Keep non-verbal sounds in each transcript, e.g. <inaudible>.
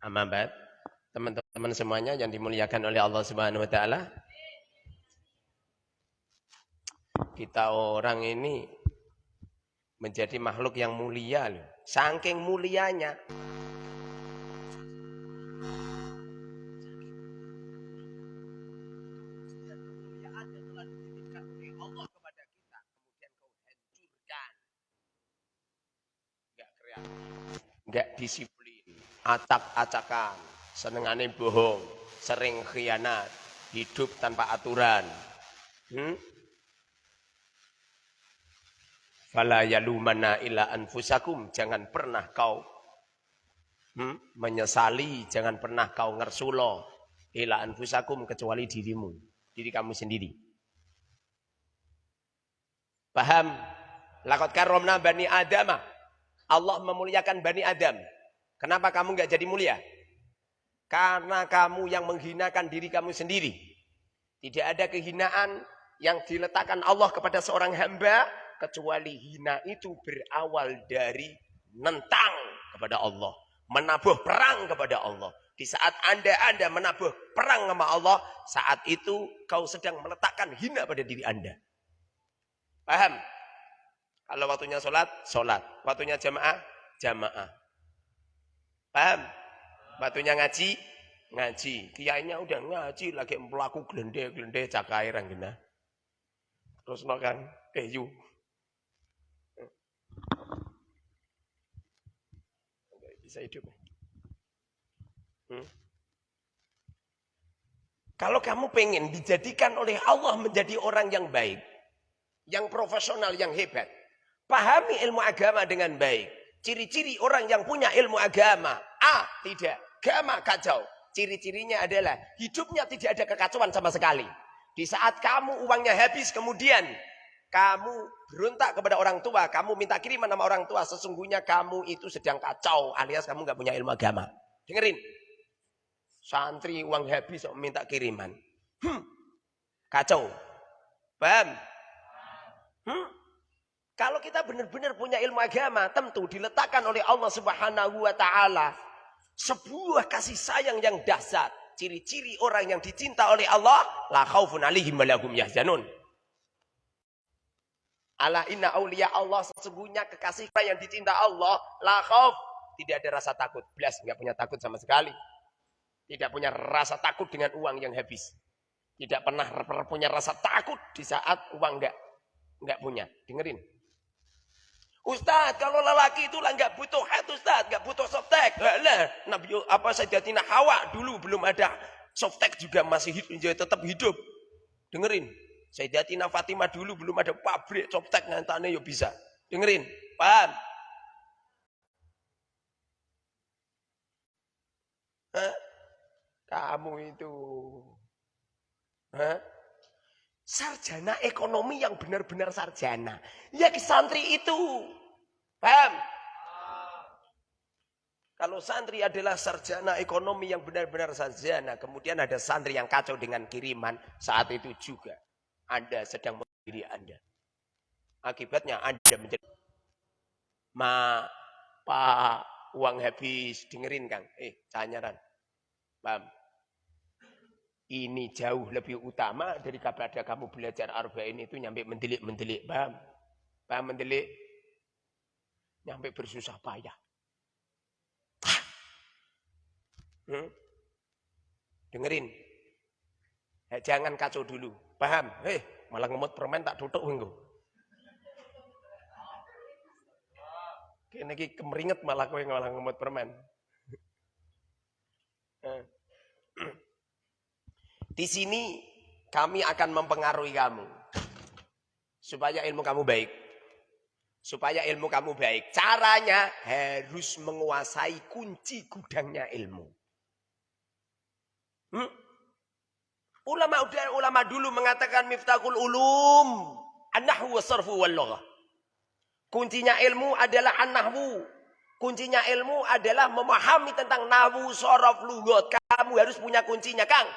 Amabat, teman-teman semuanya yang dimuliakan oleh Allah Subhanahu wa taala. Kita orang ini menjadi makhluk yang mulia loh. Saking mulianya Enggak disiplin acak-acakan, senengane bohong, sering khianat, hidup tanpa aturan. Hmm? Fala yalumana illa anfusakum, jangan pernah kau hmm? menyesali, jangan pernah kau ngersulo illa anfusakum kecuali dirimu, diri kamu sendiri. Paham? Lakot karomna bani Adamah. Allah memuliakan bani Adam. Kenapa kamu nggak jadi mulia? Karena kamu yang menghinakan diri kamu sendiri. Tidak ada kehinaan yang diletakkan Allah kepada seorang hamba kecuali hina itu berawal dari nentang kepada Allah, menabuh perang kepada Allah. Di saat Anda Anda menabuh perang sama Allah, saat itu kau sedang meletakkan hina pada diri Anda. Paham? Kalau waktunya sholat, sholat. Waktunya jamaah, jamaah. Paham? Batunya ngaji, ngaji. Kiainya udah ngaji lagi melaku glende-glende cakai ranggena. Terus no kan keju. Bisa hidup. Hmm? Kalau kamu pengen dijadikan oleh Allah menjadi orang yang baik, yang profesional, yang hebat, pahami ilmu agama dengan baik. Ciri-ciri orang yang punya ilmu agama. A. Tidak. Agama kacau. Ciri-cirinya adalah hidupnya tidak ada kekacauan sama sekali. Di saat kamu uangnya habis kemudian kamu berontak kepada orang tua, kamu minta kiriman sama orang tua, sesungguhnya kamu itu sedang kacau alias kamu nggak punya ilmu agama. Dengerin. Santri uang habis minta kiriman. Hmm. Kacau. Paham? Hmm? Kalau kita benar-benar punya ilmu agama, tentu diletakkan oleh Allah Subhanahu wa taala sebuah kasih sayang yang dahsyat. Ciri-ciri orang yang dicinta oleh Allah, la khaufun alaihim wa lahum yahzanun. Ala inna auliya Allah sesungguhnya kekasih yang dicinta Allah, la khauf, tidak ada rasa takut. Belas nggak punya takut sama sekali. Tidak punya rasa takut dengan uang yang habis. Tidak pernah punya rasa takut di saat uang nggak nggak punya. Dengerin. Ustaz, kalau lelaki itu lah nggak butuh head Ustaz, nggak butuh softtek. Lah, Nabi apa Sayyidatina Hawa dulu belum ada softtek juga masih hidup, tetap hidup. Dengerin, Sayyidatina Fatimah dulu belum ada pabrik softtek ngantane yo bisa. Dengerin, paham? Hah? Kamu itu. Hah? Sarjana ekonomi yang benar-benar sarjana. Ya santri itu. Paham? Kalau santri adalah sarjana ekonomi yang benar-benar sarjana. Kemudian ada santri yang kacau dengan kiriman. Saat itu juga. Anda sedang diri Anda. Akibatnya Anda menjadi. Ma, pak, uang habis. Dengerin Kang. Eh, canyaran. Paham? Ini jauh lebih utama daripada kamu belajar arba'in itu nyampe mendelik-mendelik. Paham? Paham mendelik? Nyampe bersusah payah. Hmm? Dengerin. Eh, jangan kacau dulu. Paham? Eh, malah ngemut permen tak tutup minggu. Kini kemeringet malah kowe malah ngemut permen. <laughs> Eh. Di sini kami akan mempengaruhi kamu. Supaya ilmu kamu baik. Supaya ilmu kamu baik. Caranya harus menguasai kunci gudangnya ilmu. Hmm? Ulama ulama dulu mengatakan miftahul ulum an-nahwu wasarfu wal Kuncinya ilmu adalah an-nahwu. Kuncinya ilmu adalah memahami tentang nahwu, sorof, lugot. Kamu harus punya kuncinya, Kang.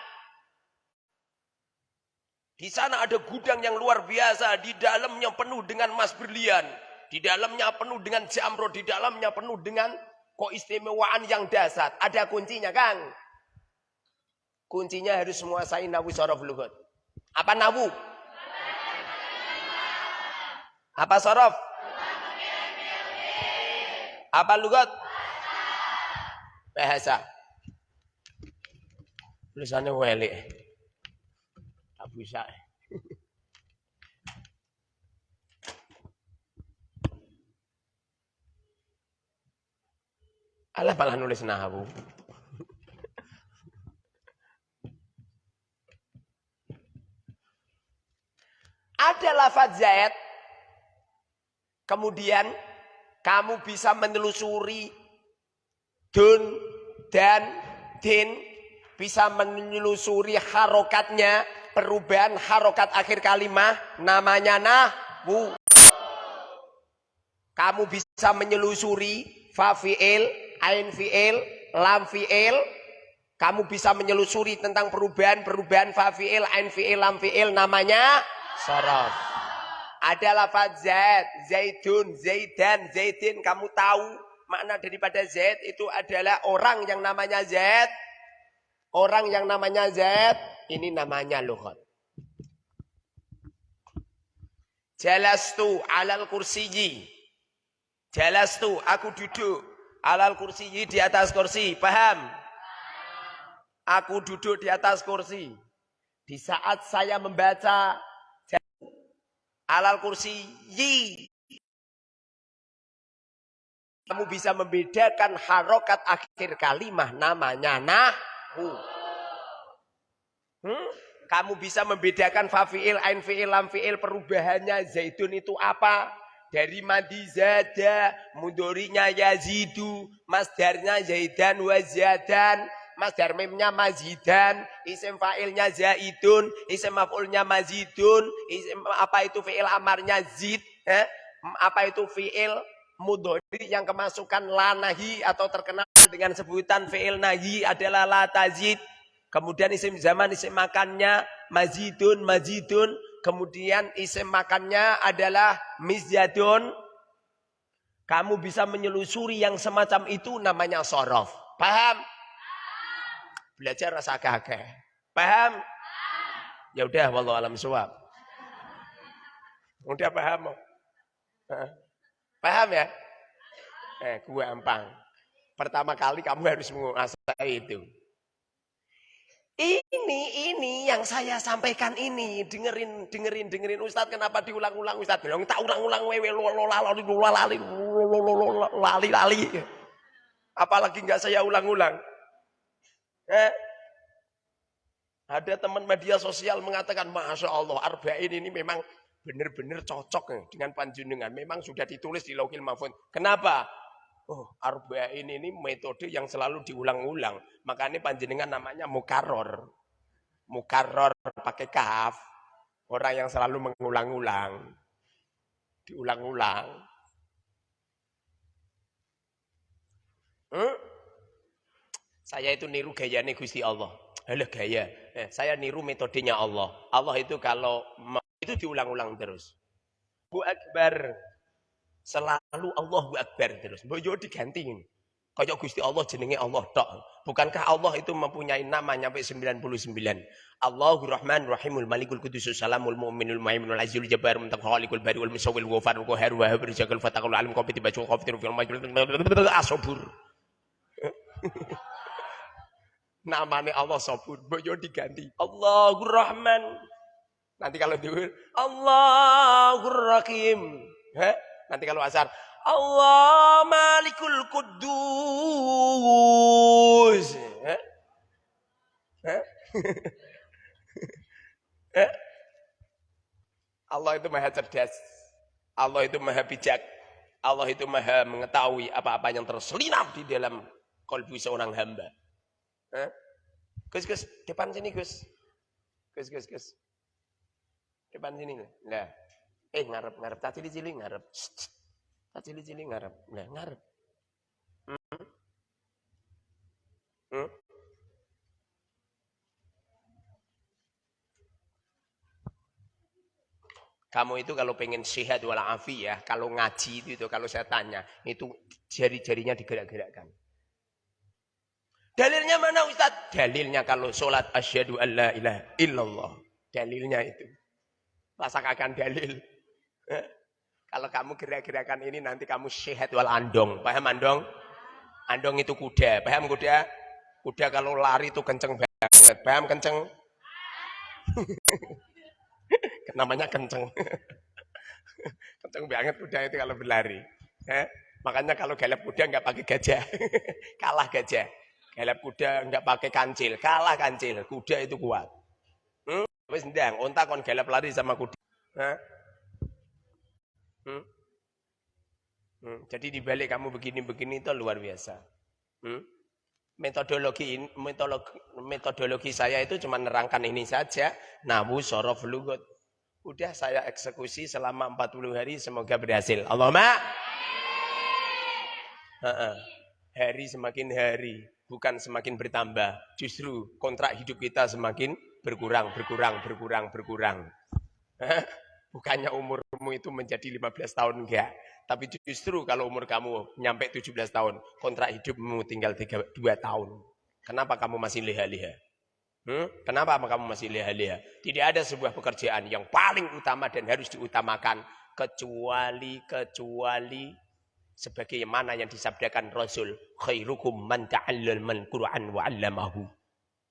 Di sana ada gudang yang luar biasa, di dalamnya penuh dengan emas berlian, di dalamnya penuh dengan jamro, di dalamnya penuh dengan keistimewaan yang dasar. Ada kuncinya, Kang. Kuncinya harus menguasai nawu sorof lugat. Apa nawu? Apa sorof? Apa lugat? Bahasa. Tulisannya weli. Bisa. Alah malah nulis nahu. Ada lafaz zaid. Kemudian kamu bisa menelusuri dun dan din bisa menelusuri harokatnya perubahan harokat akhir kalimat namanya nahwu. Kamu bisa menyelusuri fa fi'il ain fi'il lam fi'il. Kamu bisa menyelusuri tentang perubahan-perubahan fa fi'il ain fi'il lam fi'il namanya sorof ada lafaz zaid zaidun zaidan zaidin kamu tahu makna daripada zaid itu adalah orang yang namanya zaid orang yang namanya zaid ini namanya luhut jalastu alal kursiyi. Jalastu aku duduk alal kursiyi di atas kursi paham? Aku duduk di atas kursi. Di saat saya membaca alal kursi yi kamu bisa membedakan harokat akhir kalimah namanya nahu hmm? kamu bisa membedakan fa fi'il ain fi'il lam fi'il perubahannya zaitun itu apa dari mandi zada mudorinya yazidu masdarnya zaidan wa ziadan masdar mimnya mazidan, isim fa'ilnya zaidun, isim maf'ulnya mazidun, isim apa itu fi'il amarnya zid, eh? apa itu fi'il mudhari yang kemasukan lanahi atau terkenal dengan sebutan fi'il nahi adalah la tazid. Kemudian isim zaman isim makannya mazidun mazidun, kemudian isim makannya adalah mizyadun. Kamu bisa menyelusuri yang semacam itu namanya sorof. Paham? Belajar rasa kakek. Paham? Ya udah, wallahu alam suwab. Udah paham? Paham ya? Eh, gue ampang. Pertama kali kamu harus menguasai itu. Ini, ini yang saya sampaikan ini. Dengerin, dengerin, dengerin. Ustadz kenapa diulang-ulang Ustadz? Bilang, tak ulang-ulang wewe lali, lali, lali. Apalagi nggak saya ulang-ulang. Eh? Ada teman media sosial mengatakan, Masya Allah, Arba'in ini memang benar-benar cocok dengan panjenengan. Memang sudah ditulis di Lauhil Mahfud. Kenapa? Oh, Arba'in ini metode yang selalu diulang-ulang. Makanya panjenengan namanya mukaror. Mukaror pakai kaf. Orang yang selalu mengulang-ulang. Diulang-ulang. Hmm? Saya itu niru gayanya Gusti Allah. Alah gaya. Eh, saya niru metodenya Allah. Allah itu kalau itu diulang-ulang terus. Bu Akbar. Selalu Allah Bu Akbar terus. Boyo diganti. Kayak Gusti Allah jenenge Allah tok. Bukankah Allah itu mempunyai nama sampai 99? Allahur Rahman Rahimul Malikul Qudus Salamul Mu'minul Muhaiminul Azizul Jabbar Muntakhalikul Bariul Musawwil Ghafarul Qahhar Wahhab Rizqul Fatahul Alim Qabiti Baju Qafitir Fil Majul Asabur. <laughs> Namanya Allah Sabur, boyo diganti. Allahur Rahman. Nanti kalau diur Allahur Rahim. Heh? Nanti kalau asar Allah Malikul Kudus. Heh? Heh? Heh? <laughs> Allah itu maha cerdas. Allah itu maha bijak. Allah itu maha mengetahui apa-apa yang terselinap di dalam kolbu seorang hamba. Eh? Gus, Gus, depan sini Gus. Gus, Gus, Gus. Depan sini. Nah. Eh, ngarep, ngarep. Tak cili-cili ngarep. Tak cili-cili ngarep. Nah, ngarep. Hmm? Hmm? Kamu itu kalau pengen sehat ya, kalau ngaji itu, itu kalau saya tanya, itu jari-jarinya digerak-gerakkan. Dalilnya mana Ustaz? Dalilnya kalau sholat asyhadu alla ilaha illallah. Dalilnya itu. Rasakan dalil. Kalau kamu gerak-gerakan ini nanti kamu sehat wal andong. Paham andong? Andong itu kuda. Paham kuda? Kuda kalau lari itu kenceng banget. Paham kenceng? <laughs> Namanya kenceng. <laughs> kenceng banget kuda itu kalau berlari. Makanya kalau galap kuda nggak pakai gajah. <laughs> Kalah gajah. Galap kuda nggak pakai kancil. Kalah kancil. Kuda itu kuat. Hmm? Wis ndang, onta kon galap lari sama kuda. Hmm? Hmm. Jadi dibalik kamu begini-begini itu luar biasa. Hmm? Metodologi, metodologi metodologi saya itu cuma nerangkan ini saja. Nabu sorof lugot. Udah saya eksekusi selama 40 hari semoga berhasil. Allahumma. Hari semakin hari bukan semakin bertambah. Justru kontrak hidup kita semakin berkurang, berkurang, berkurang, berkurang. Bukannya umurmu itu menjadi 15 tahun enggak. Tapi justru kalau umur kamu nyampe 17 tahun, kontrak hidupmu tinggal 3, 2 tahun. Kenapa kamu masih leha-leha? Hmm? Kenapa kamu masih leha-leha? Tidak ada sebuah pekerjaan yang paling utama dan harus diutamakan kecuali kecuali sebagaimana yang disabdakan Rasul khairukum man ta'allamal Qur'an wa.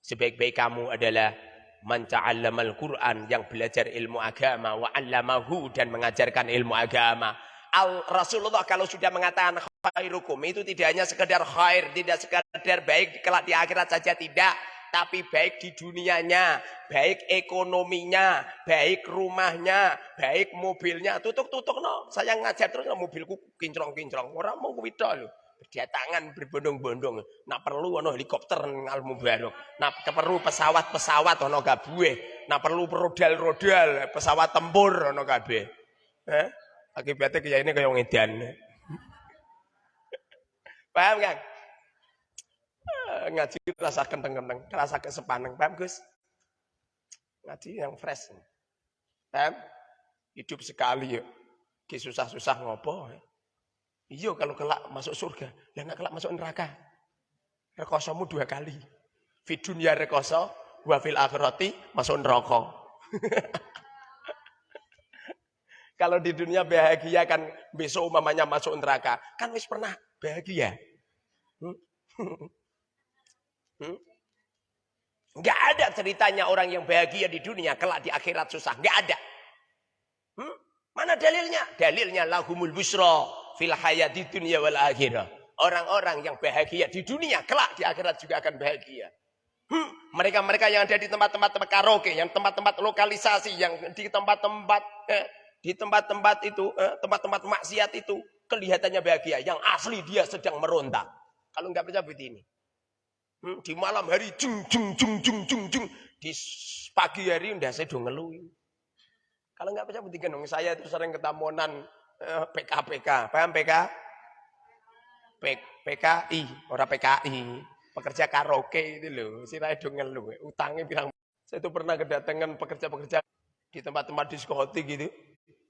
Sebaik-baik kamu adalah man ta'allamal Qur'an yang belajar ilmu agama wa 'allamahu dan mengajarkan ilmu agama. Al Rasulullah kalau sudah mengatakan khairukum itu tidak hanya sekedar khair, tidak sekedar baik kelak di akhirat saja tidak, tapi baik di dunianya, baik ekonominya, baik rumahnya, baik mobilnya. Tutuk-tutuk no. Saya ngajar terus no, mobilku kinclong-kinclong. Orang mau kuwi lho. Berdatangan berbondong-bondong. Nak perlu ono helikopter ngal mubarok. Nak perlu pesawat-pesawat ono kabeh. Nak perlu rodal-rodal, pesawat tempur ono kabeh. Eh? Akibatnya kayak ini kayak ngedan. <laughs> Paham kan? ngaji rasa kenteng-kenteng, rasa kesepaneng. Paham Gus? Ngaji yang fresh. Paham? Hidup sekali ya. Ki susah-susah ngopo. Iya kalau kelak masuk surga, ya nggak kelak masuk neraka. Rekosomu dua kali. Fi dunia rekoso, wa fil akhirati masuk neraka. <laughs> kalau di dunia bahagia kan besok umamanya masuk neraka. Kan wis pernah bahagia. Hmm? <laughs> Hmm? Nggak ada ceritanya orang yang bahagia di dunia, kelak di akhirat susah. Nggak ada. Hmm? Mana dalilnya? Dalilnya lahumul busra fil hayati dunia wal akhirah. Orang-orang yang bahagia di dunia, kelak di akhirat juga akan bahagia. Hmm? Mereka-mereka hmm? yang ada di tempat-tempat karaoke, yang tempat-tempat lokalisasi, yang di tempat-tempat eh, di tempat-tempat itu, eh, tempat-tempat maksiat itu, kelihatannya bahagia. Yang asli dia sedang meronta. Kalau nggak percaya begini. Hmm, di malam hari jung jung jung jung jung jung. Di pagi hari udah saya ngeluh. Kalau nggak percaya dong. Saya itu sering ketamunan PK-PK. Paham PK? PKI, orang PKI. Pekerja karaoke itu loh. Si dong ngeluh. Utangnya bilang. Saya itu pernah kedatangan pekerja-pekerja di tempat-tempat diskotik gitu.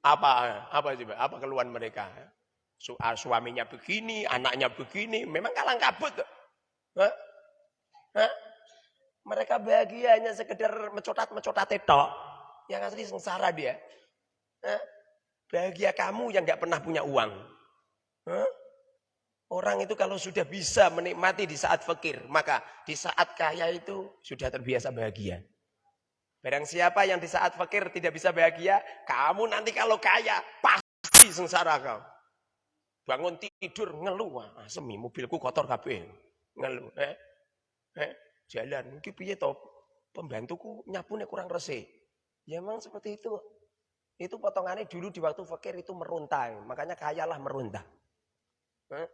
Apa apa coba? Apa keluhan mereka? Su ah, suaminya begini, anaknya begini, memang kalang kabut. Hah? Hah? Mereka bahagia hanya sekedar mencotat-mencotat tetok. Yang asli sengsara dia. Hah? Bahagia kamu yang gak pernah punya uang. Hah? Orang itu kalau sudah bisa menikmati di saat fakir, maka di saat kaya itu sudah terbiasa bahagia. Barang siapa yang di saat fakir tidak bisa bahagia, kamu nanti kalau kaya pasti sengsara kau. Bangun tidur ngeluh, ah, semi mobilku kotor kabeh. Ngeluh, eh? eh, jalan mungkin piye to pembantuku nyapune kurang resik ya memang seperti itu itu potongannya dulu di waktu fakir itu meruntah makanya kayalah meruntah eh?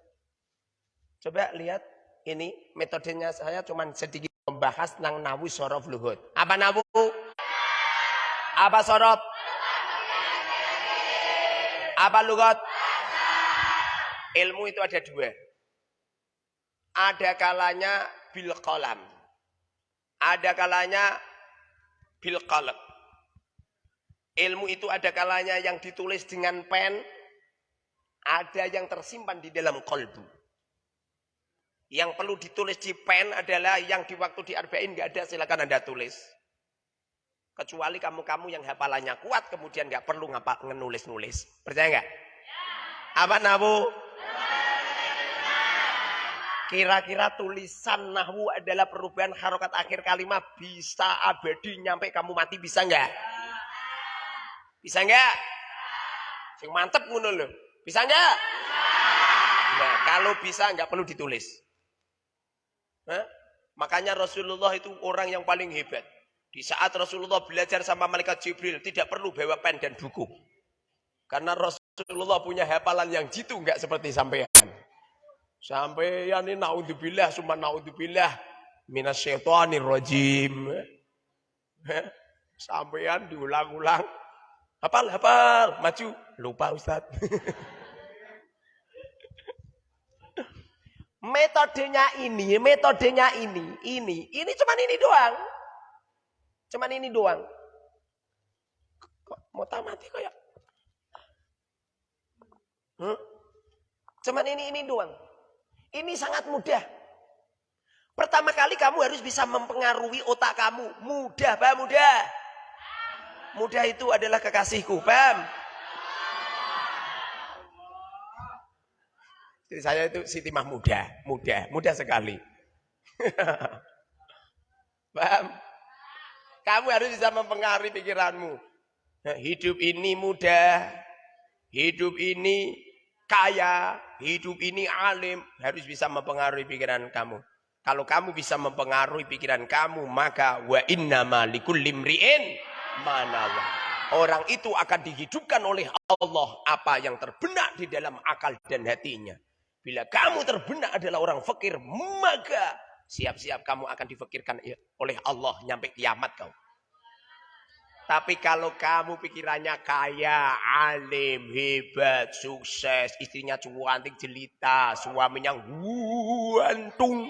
coba lihat ini metodenya saya cuma sedikit membahas nang nawu sorof luhut. Apa nawu apa sorof? Apa luhut? Ilmu itu ada dua. Ada kalanya bil qalam. Ada kalanya bil qalb. Ilmu itu ada kalanya yang ditulis dengan pen, ada yang tersimpan di dalam kolbu. Yang perlu ditulis di pen adalah yang di waktu di arba'in nggak ada silakan anda tulis. Kecuali kamu-kamu yang hafalannya kuat kemudian nggak perlu ngapa ngenulis-nulis. Percaya nggak? Ya. Apa nabu? Kira-kira tulisan nahwu adalah perubahan harokat akhir kalimat bisa abadi nyampe kamu mati bisa nggak? Bisa nggak? Sing mantep ngono loh. Bisa nggak? Nah, kalau bisa nggak perlu ditulis. Hah? Makanya Rasulullah itu orang yang paling hebat. Di saat Rasulullah belajar sama malaikat Jibril, tidak perlu bawa pen dan buku. Karena Rasulullah punya hafalan yang jitu nggak seperti sampean. Sampean ini naudzubillah, summa naudzubillah minasyaitonir rajim. Sampean diulang-ulang. Hafal, hafal, maju. Lupa Ustaz. <laughs> Metodenya ini, metodenya ini, ini, ini cuman ini doang. Cuman ini doang. Kok mau tamati kayak? Hmm? Cuman ini, ini doang. Ini sangat mudah. Pertama kali kamu harus bisa mempengaruhi otak kamu. Mudah, Pak, mudah. Mudah itu adalah kekasihku, paham? Jadi saya itu Siti Mah muda, muda, muda sekali. <laughs> Paham? Kamu harus bisa mempengaruhi pikiranmu. Hidup ini mudah, hidup ini kaya, hidup ini alim, harus bisa mempengaruhi pikiran kamu. Kalau kamu bisa mempengaruhi pikiran kamu, maka wa inna likulli imri'in manawa. Orang itu akan dihidupkan oleh Allah apa yang terbenak di dalam akal dan hatinya. Bila kamu terbenak adalah orang fakir, maka siap-siap kamu akan difakirkan oleh Allah nyampe kiamat kau. Tapi kalau kamu pikirannya kaya, alim, hebat, sukses, istrinya cantik, jelita, suaminya guantung.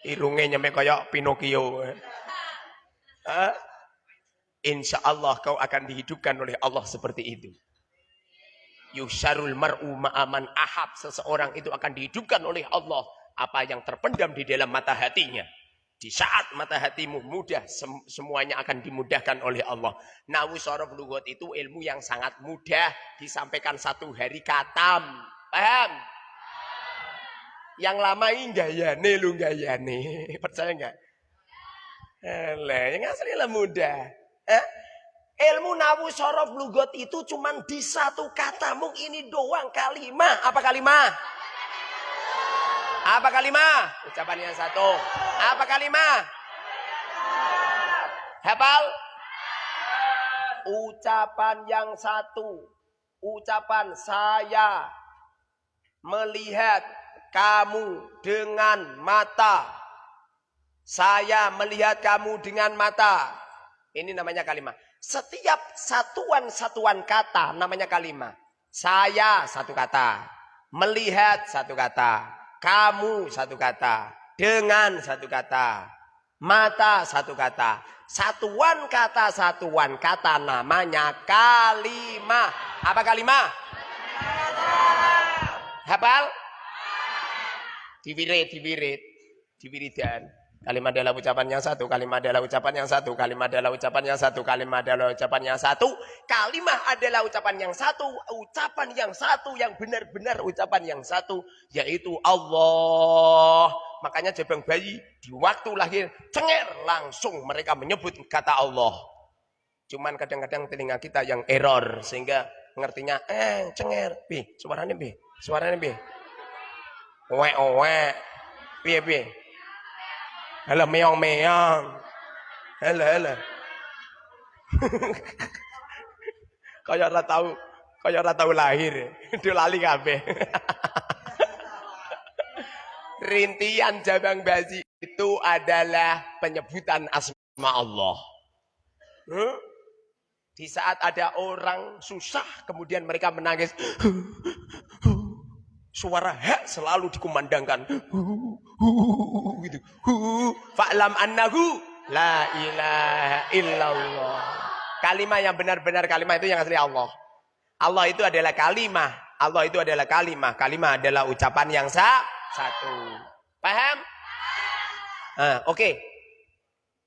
Irungnya nyampe kayak Pinocchio. Insya Allah kau akan dihidupkan oleh Allah seperti itu. Yusharul mar'u ma'aman ahab. Seseorang itu akan dihidupkan oleh Allah. Apa yang terpendam di dalam mata hatinya. Di saat mata hatimu mudah, semuanya akan dimudahkan oleh Allah. Nawu sorof lugot itu ilmu yang sangat mudah. Disampaikan satu hari katam. Paham? Yang lama ini gayane lu gayane. Percaya nggak? yang asli lah mudah. Eh? Ilmu nawu sorof lugot itu cuma di satu kata. Mung ini doang kalimah. Apa kalimah? Apa kalimah? Ucapan yang satu. Apa kalimah? Hafal? Ucapan yang satu. Ucapan saya melihat kamu dengan mata. Saya melihat kamu dengan mata. Ini namanya kalimah. Setiap satuan-satuan kata namanya kalimat. Saya satu kata. Melihat satu kata. Kamu satu kata. Dengan satu kata. Mata satu kata. Satuan kata satuan kata namanya kalimat. Apa kalimat? Hafal? Diwirid, diwirid. Diwiridan. Kalimat adalah ucapan yang satu, kalimat adalah ucapan yang satu, kalimat adalah ucapan yang satu, kalimat adalah ucapan yang satu, kalimat adalah ucapan yang satu, ucapan yang satu, yang benar-benar ucapan yang satu, yaitu Allah. Makanya jabang bayi di waktu lahir, cenger langsung mereka menyebut kata Allah. Cuman kadang-kadang telinga kita yang error, sehingga ngertinya, eh cenger, bi, suaranya bi, suaranya bi. Owe, owe, bi, bi. Halo meong-meong. Halo, halo. <laughs> kaya ora tahu, kaya ora tahu lahir. Dia lali kabeh. <laughs> Rintian jabang bazi itu adalah penyebutan asma Allah. Huh? Di saat ada orang susah, kemudian mereka menangis. <laughs> Suara hak selalu dikumandangkan. gitu. Fa'lam annahu la ilaha illallah. Kalimah yang benar-benar kalimah itu yang asli Allah. Allah itu adalah kalimah. Allah itu adalah kalimah. Kalimah adalah ucapan yang sah, satu. Paham? Nah, Oke. Okay.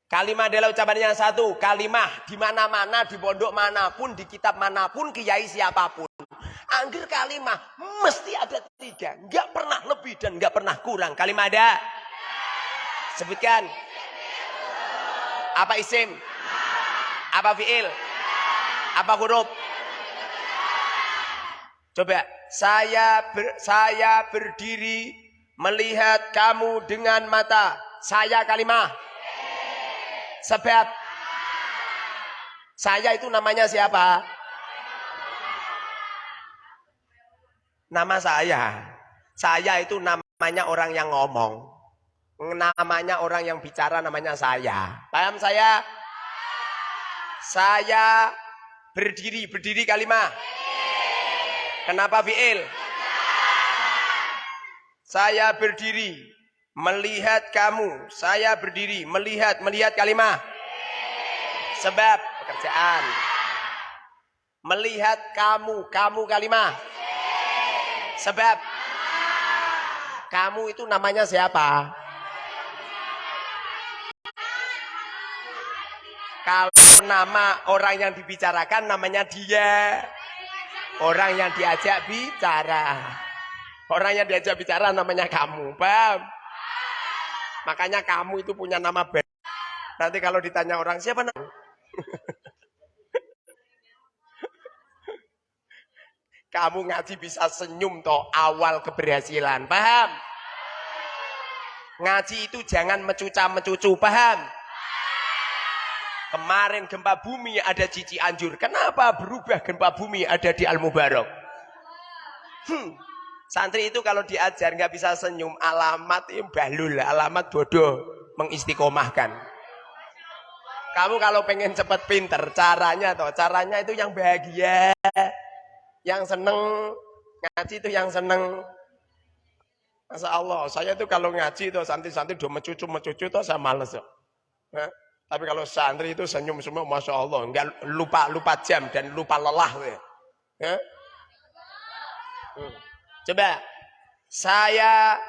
Kalimah adalah ucapan yang satu. Kalimah di mana-mana, di pondok mana pun, di kitab mana pun, kiai siapa pun. Angger kalimah mesti ada tiga. Enggak pernah lebih dan enggak pernah kurang. Kalimah ada? Sebutkan. Apa isim? Apa fiil? Apa huruf? Coba, saya ber, saya berdiri melihat kamu dengan mata. Saya kalimah. Sebab saya itu namanya siapa? Nama saya. Saya itu namanya orang yang ngomong. Namanya orang yang bicara namanya saya. Paham saya? Saya berdiri, berdiri kalimah. Kenapa fi'il? Saya berdiri melihat kamu. Saya berdiri melihat, melihat kalimah. Sebab pekerjaan. Melihat kamu, kamu kalimah. Sebab kamu itu namanya siapa? Kalau nama orang yang dibicarakan namanya dia. Orang yang diajak bicara. Orang yang diajak bicara namanya kamu. Paham? Makanya kamu itu punya nama band. Nanti kalau ditanya orang siapa nama? <laughs> kamu ngaji bisa senyum toh awal keberhasilan. Paham? Ngaji itu jangan mecuca-mecucu, paham? Kemarin gempa bumi ada cici anjur. Kenapa berubah gempa bumi ada di Al-Mubarak? Hmm. Santri itu kalau diajar nggak bisa senyum, alamat balul, alamat bodoh, mengistiqomahkan. Kamu kalau pengen cepet pinter, caranya toh, caranya itu yang bahagia, yang seneng, ngaji itu yang seneng. Masa Allah, saya itu kalau ngaji itu santri-santri udah mencucu-mencucu itu saya males. Ya. Tapi kalau santri itu senyum semua, masya Allah, nggak lupa lupa jam dan lupa lelah. Ya. Coba, saya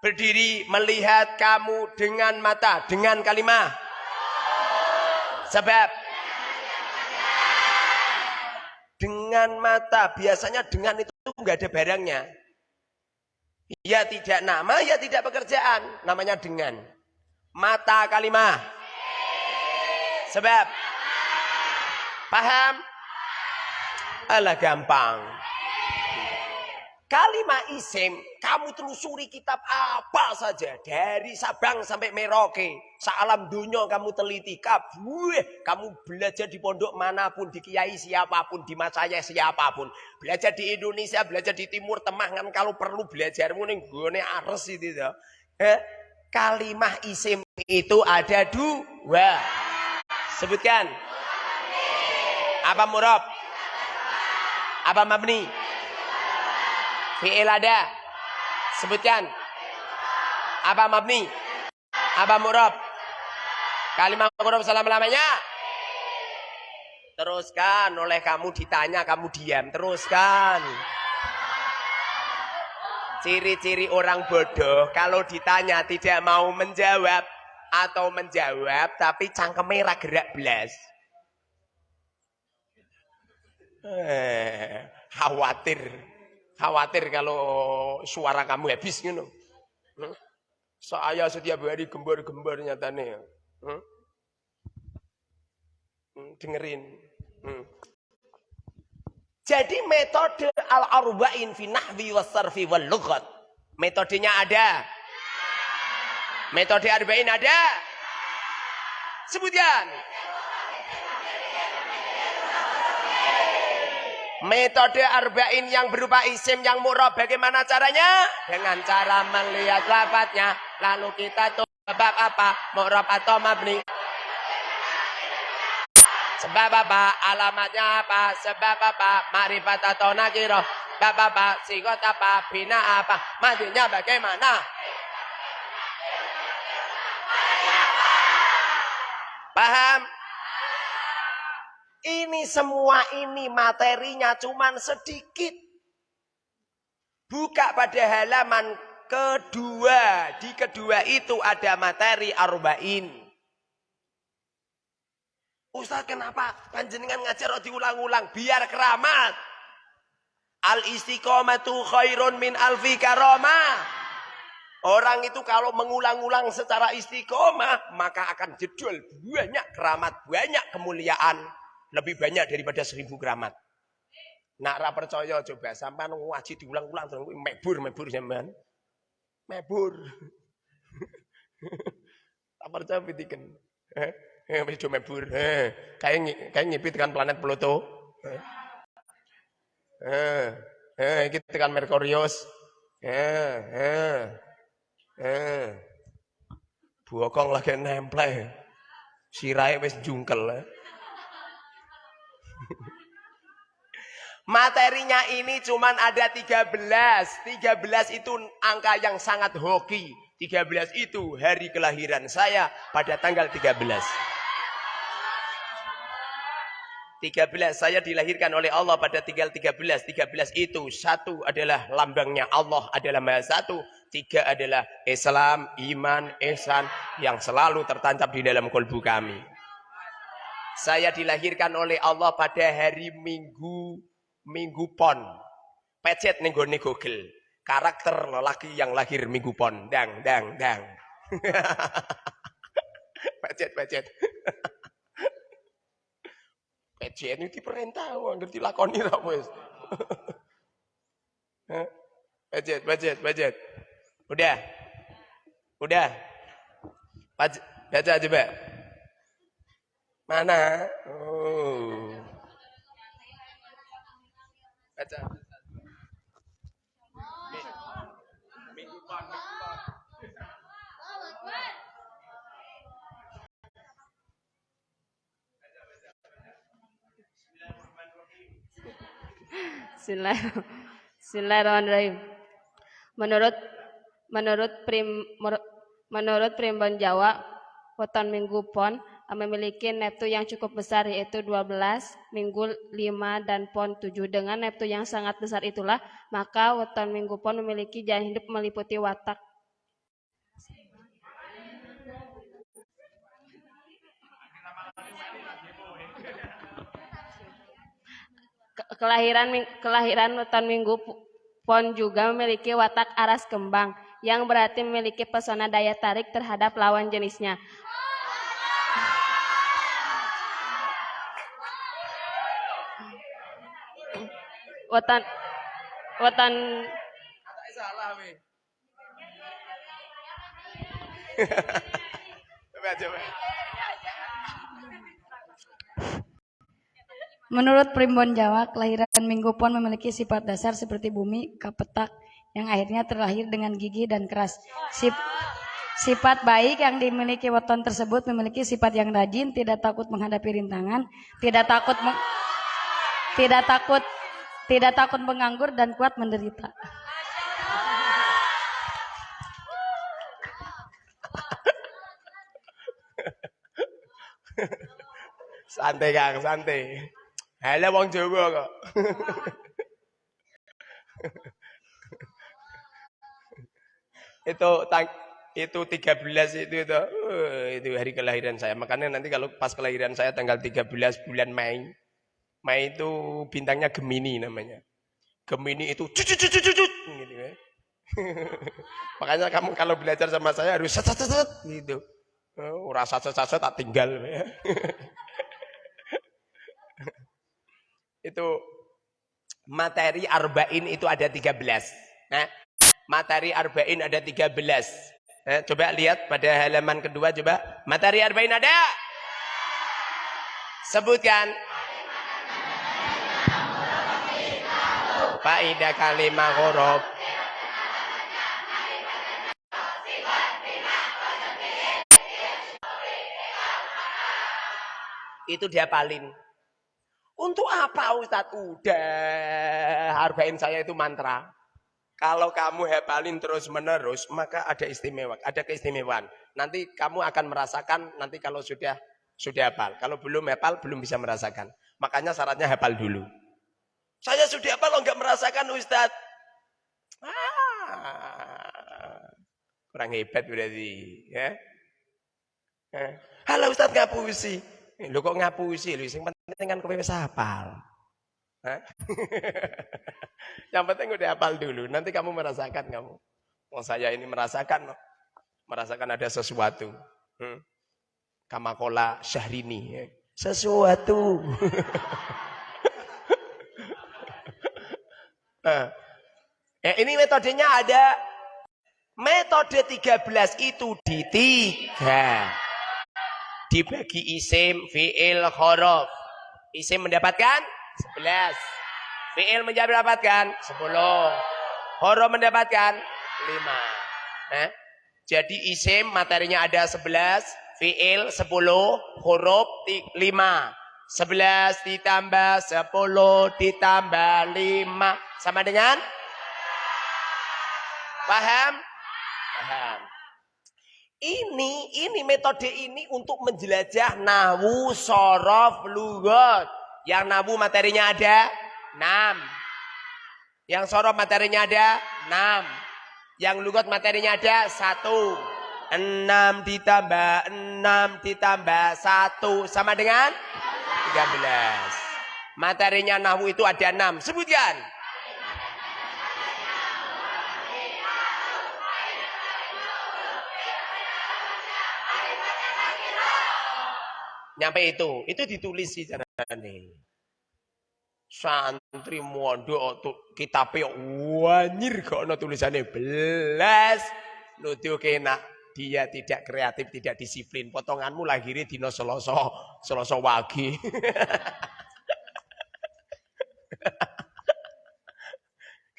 berdiri melihat kamu dengan mata, dengan kalimat. Sebab dengan mata, biasanya dengan itu nggak ada barangnya. Ya tidak nama, ya tidak pekerjaan, namanya dengan. Mata kalimat. Sebab paham? Alah gampang. Kalimat isim, kamu telusuri kitab apa saja. Dari Sabang sampai Merauke. Salam dunia kamu teliti. Kabuh, kamu belajar di pondok mana pun, di kiai siapa pun, di masaya siapa pun. Belajar di Indonesia, belajar di Timur Tengah. Kan kalau perlu belajarmu nih gue ares itu. Eh, kalimah isim itu ada dua. Sebutkan. Apa murab? Apa mabni? Fi'il ada. Sebutkan. Apa mabni? Apa murab? Kalimat murab selama-lamanya. Teruskan. Oleh kamu ditanya, kamu diam. Teruskan. Ciri-ciri orang bodoh. Kalau ditanya tidak mau menjawab atau menjawab tapi cangkeme ra gerak belas. Eh, khawatir. Khawatir kalau suara kamu habis gitu. Saya setiap hari gembor-gembor nyatanya. Hmm? Hmm, dengerin. Hmm. Jadi metode al-arba'in fi nahwi was-sarfi wal lughat. Metodenya ada. Metode arba'in ada? Sebutkan. Metode arba'in yang berupa isim yang murah bagaimana caranya? Dengan cara melihat lafadznya. Lalu kita tuh sebab apa? Murab atau mabni? Sebab apa? Alamatnya apa? Sebab apa? Marifat atau nakiroh? Sebab apa? Sikot apa? Bina apa? Matinya bagaimana? Paham? Ini semua ini materinya cuman sedikit. Buka pada halaman kedua. Di kedua itu ada materi arba'in. Ustaz kenapa panjenengan ngajar diulang-ulang? Biar keramat. Al istiqomatu khairun min alfi karomah. Orang itu kalau mengulang-ulang secara istiqomah, maka akan jedul banyak keramat, banyak kemuliaan. Lebih banyak daripada seribu keramat. Nak ra percaya coba sampean ngaji diulang-ulang terus mebur mebur sampean. Mebur. <laughs> Tak percaya pitiken. Eh, eh wis do mebur. Eh, kayak kayak ngipit kan planet Pluto. Eh. Eh, eh iki tekan Merkurius. Eh, eh. Eh. Bokong lagi nempel. Sirai wis jungkel. Eh. Materinya ini cuman ada 13. 13 itu angka yang sangat hoki. 13 itu hari kelahiran saya pada tanggal 13. 13 saya dilahirkan oleh Allah pada tanggal 13. 13 itu satu adalah lambangnya Allah adalah Maha Satu. Tiga adalah Islam, iman, ihsan yang selalu tertancap di dalam kolbu kami. Saya dilahirkan oleh Allah pada hari Minggu Minggu Pon. Pecet nih gue Google. Karakter lelaki yang lahir Minggu Pon. Dang, dang, dang. <laughs> pecet, pecet. <laughs> pecet ini diperintah, ngerti lakoni lah <laughs> wes. pecet, pecet, pecet. Udah. Udah. Baca coba. Mana? Oh. Baca. Minggu. Bismillahirrahmanirrahim. Menurut menurut prim menurut primbon Jawa, weton Minggu Pon memiliki neptu yang cukup besar yaitu 12, Minggu 5 dan Pon 7. Dengan neptu yang sangat besar itulah maka weton Minggu Pon memiliki jalan hidup meliputi watak kelahiran kelahiran weton Minggu Pon juga memiliki watak aras kembang yang berarti memiliki pesona daya tarik terhadap lawan jenisnya. Wetan wetan salah coba. Menurut Primbon Jawa, kelahiran Minggu Pon memiliki sifat dasar seperti bumi, kapetak, yang akhirnya terlahir dengan gigi dan keras. Sip, sifat baik yang dimiliki weton tersebut memiliki sifat yang rajin, tidak takut menghadapi rintangan, tidak takut tidak takut tidak takut menganggur dan kuat menderita. santai Kang, santai. Hele wong Jawa kok. itu tang itu 13 itu itu uh, itu hari kelahiran saya. Makanya nanti kalau pas kelahiran saya tanggal 13 bulan Mei. Mei itu bintangnya Gemini namanya. Gemini itu cucut cucut cucut gitu ya. <laughs> Makanya kamu kalau belajar sama saya harus set set set gitu. Oh, rasa set set tak tinggal ya. <laughs> itu materi arba'in itu ada 13. Nah, materi arba'in ada 13. Nah, coba lihat pada halaman kedua coba. Materi arba'in ada? Sebutkan. Faidah kalimah huruf. Itu dia paling. Untuk apa Ustadz? Udah, hargain saya itu mantra. Kalau kamu hafalin terus menerus, maka ada istimewa, ada keistimewaan. Nanti kamu akan merasakan nanti kalau sudah sudah hafal. Kalau belum hafal, belum bisa merasakan. Makanya syaratnya hafal dulu. Saya sudah hafal lo nggak merasakan Ustaz. Ah, kurang hebat berarti, ya. Eh, Halo Ustaz ngapusi. Eh, Lu kok ngapusi? Lu sing penting kan kowe wis hafal. <laughs> Yang penting udah hafal dulu, nanti kamu merasakan kamu. Oh saya ini merasakan, merasakan ada sesuatu. Hmm. Kamakola Syahrini. ya. Sesuatu. <laughs> Nah, ya ini metodenya ada. Metode 13 itu di tiga. Dibagi isim, fi'il, horof. Isim mendapatkan 11. Fi'il mendapatkan 10. Horof mendapatkan 5. Nah, jadi isim materinya ada 11, fi'il 10, huruf 5. 11 ditambah 10 ditambah 5 sama dengan Paham? Paham. Ini ini metode ini untuk menjelajah nahu, sorof, lugot. Yang nahu materinya ada 6. Yang sorof materinya ada 6. Yang lugot materinya ada 1. 6 ditambah 6 ditambah 1 sama dengan 13. Materinya nahu itu ada 6. Sebutkan. Nyampe itu, itu ditulis di nih. Santri mondok kitabe wanyir kok ono tulisannya belas. Nuduh kena dia tidak kreatif, tidak disiplin. Potonganmu lahirnya dino seloso, seloso wagi. <laughs>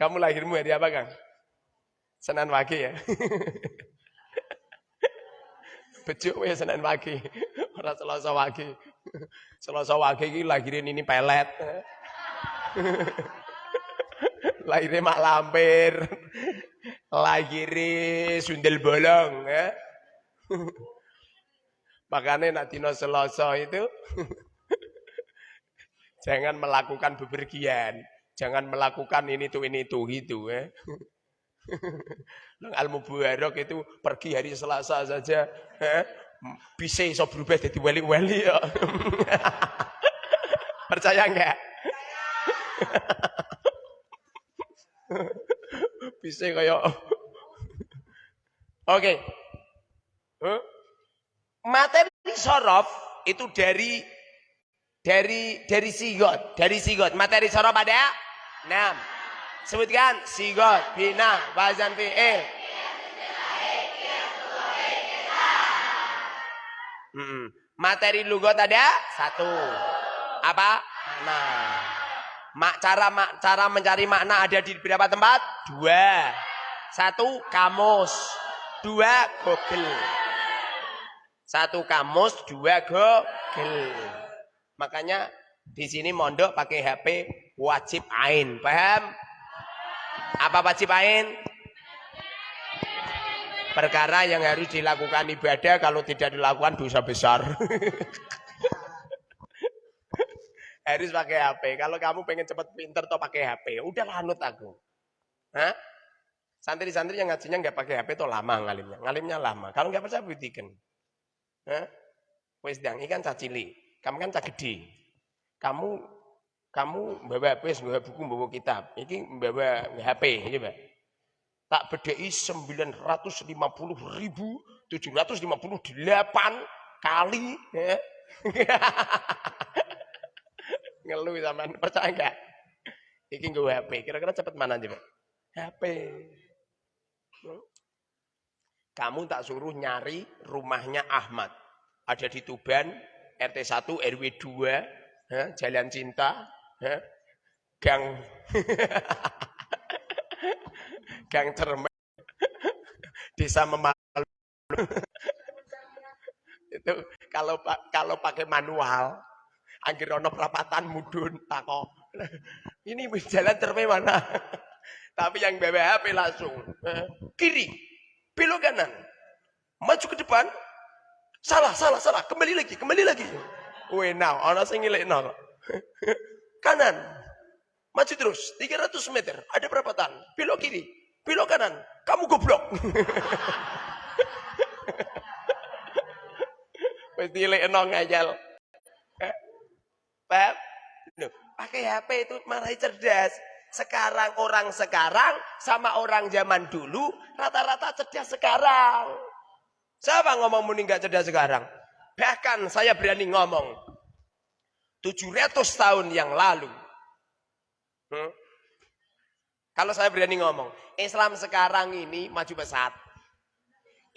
Kamu lahirmu hari apa, Kang? Senin wagi ya. <laughs> Bejuk ya Senin wagi. Ora Selasa wagi. Selasa wagi iki lahirin ini pelet. <laughs> Lahirnya mak lampir. Lahirnya sundel bolong. Ya. <laughs> Makanya nak dino Selasa itu <laughs> jangan melakukan bepergian. Jangan melakukan ini tuh ini tuh gitu ya. <laughs> Al Mubarak itu pergi hari Selasa saja, eh, bisa iso berubah jadi wali-wali ya. Percaya enggak? Bisa kayak Oke. Huh? Materi sorof itu dari dari dari sigot, dari sigot. Materi sorof ada 6. Sebutkan sigot, bina, wazan fi'il. Hmm. Materi lugot ada satu. Apa? Makna. Mak cara mak, cara mencari makna ada di berapa tempat? Dua. Satu kamus, dua Google. Satu kamus, dua Google. Makanya di sini mondok pakai HP wajib ain, paham? Apa wajib ain? Perkara yang harus dilakukan ibadah kalau tidak dilakukan dosa besar. <laughs> harus pakai HP. Kalau kamu pengen cepat pinter toh pakai HP. Udah lanut aku. Hah? Santri-santri yang ngajinya nggak pakai HP toh lama ngalimnya. Ngalimnya lama. Kalau nggak percaya buktikan. Hah? Wes dang ikan cacili. Kamu kan cak gede. Kamu kamu bawa HP, bawa buku, bawa kitab. Ini bawa HP, Mbak. Tak bedai 950 ribu 758 kali. Ya. <laughs> Ngeluh sama percaya enggak? Iki gue HP. Kira-kira cepet mana aja, Pak? HP. Kamu tak suruh nyari rumahnya Ahmad. Ada di Tuban, RT 1, RW 2, Jalan Cinta, gang <laughs> gang cermet desa memalu <laughs> itu kalau kalau pakai manual anggir ono perapatan mudun tako <laughs> ini jalan cermet mana <laughs> tapi yang bawa HP langsung kiri belok kanan maju ke depan salah salah salah kembali lagi kembali lagi Wih, now, ono sing ngilik no. <laughs> Kanan. Maju terus. 300 meter. Ada perapatan. Belok kiri. Belok kanan. Kamu goblok. Wis dilekno ngajal. Loh, pakai HP itu malah cerdas. Sekarang orang sekarang sama orang zaman dulu rata-rata cerdas sekarang. Siapa ngomong muni nggak cerdas sekarang? Bahkan saya berani ngomong 700 tahun yang lalu. Hmm? Kalau saya berani ngomong, Islam sekarang ini maju pesat.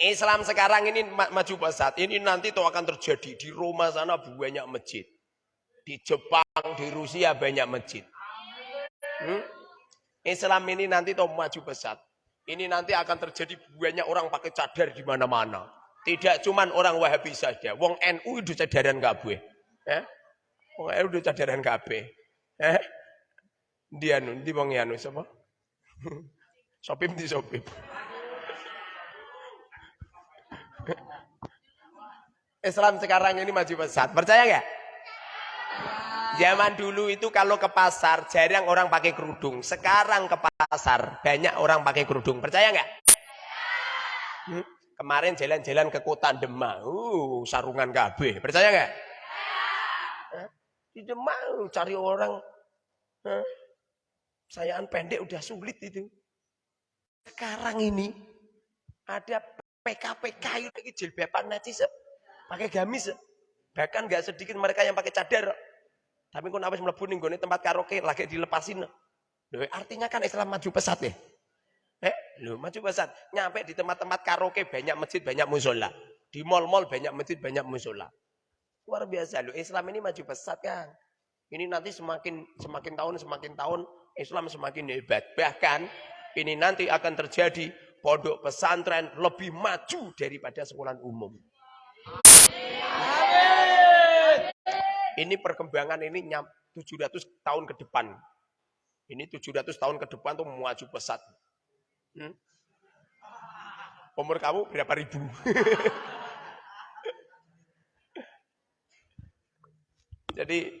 Islam sekarang ini ma maju pesat. Ini nanti itu akan terjadi di Roma sana banyak masjid. Di Jepang, di Rusia banyak masjid. Hmm? Islam ini nanti tuh maju pesat. Ini nanti akan terjadi banyak orang pakai cadar di mana-mana. Tidak cuman orang Wahabi saja. Wong NU itu cadaran kabeh. Eh? Wong NU itu cadaran kabeh. Eh? Dia nu, di wong anu sapa? Sopim <laughs> di sopim. <laughs> Islam sekarang ini maju pesat. Percaya nggak? Zaman dulu itu kalau ke pasar jarang orang pakai kerudung. Sekarang ke pasar banyak orang pakai kerudung. Percaya nggak? Hmm? Kemarin jalan-jalan ke kota Demak, uh, sarungan KB. Percaya nggak? Di Demak cari orang, huh? sayaan pendek udah sulit itu. Sekarang ini ada PKPK itu jilbaban najis, pakai gamis. Bahkan nggak sedikit mereka yang pakai cadar. Tapi kok apa mlebu ning tempat karaoke lagi dilepasin. Loh, artinya kan Islam maju pesat ya. Eh, lu maju pesat. Nyampe di tempat-tempat karaoke banyak masjid, banyak musola. Di mall-mall banyak masjid, banyak musola. Luar biasa lu. Islam ini maju pesat kan. Ini nanti semakin semakin tahun semakin tahun Islam semakin hebat. Bahkan ini nanti akan terjadi pondok pesantren lebih maju daripada sekolah umum. Ini perkembangan ini 700 tahun ke depan. Ini 700 tahun ke depan tuh maju pesat. Hmm? Umur kamu berapa ribu? <laughs> Jadi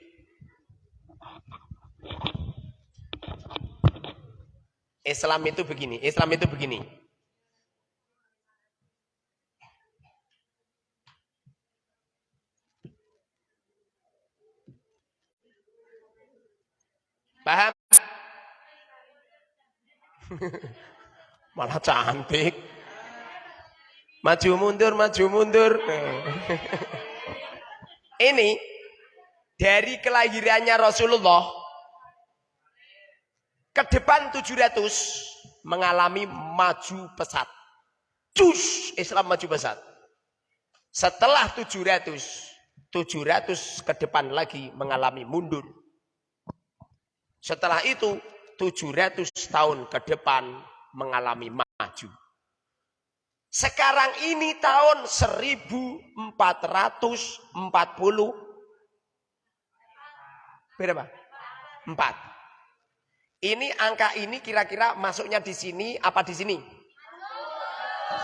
Islam itu begini, Islam itu begini. Paham? <laughs> Malah cantik. Maju mundur, maju mundur. <laughs> Ini dari kelahirannya Rasulullah ke depan 700 mengalami maju pesat. Cus Islam maju pesat. Setelah 700, 700 ke depan lagi mengalami mundur. Setelah itu 700 tahun ke depan mengalami maju. Sekarang ini tahun 1440 berapa? 4. Ini angka ini kira-kira masuknya di sini apa di sini?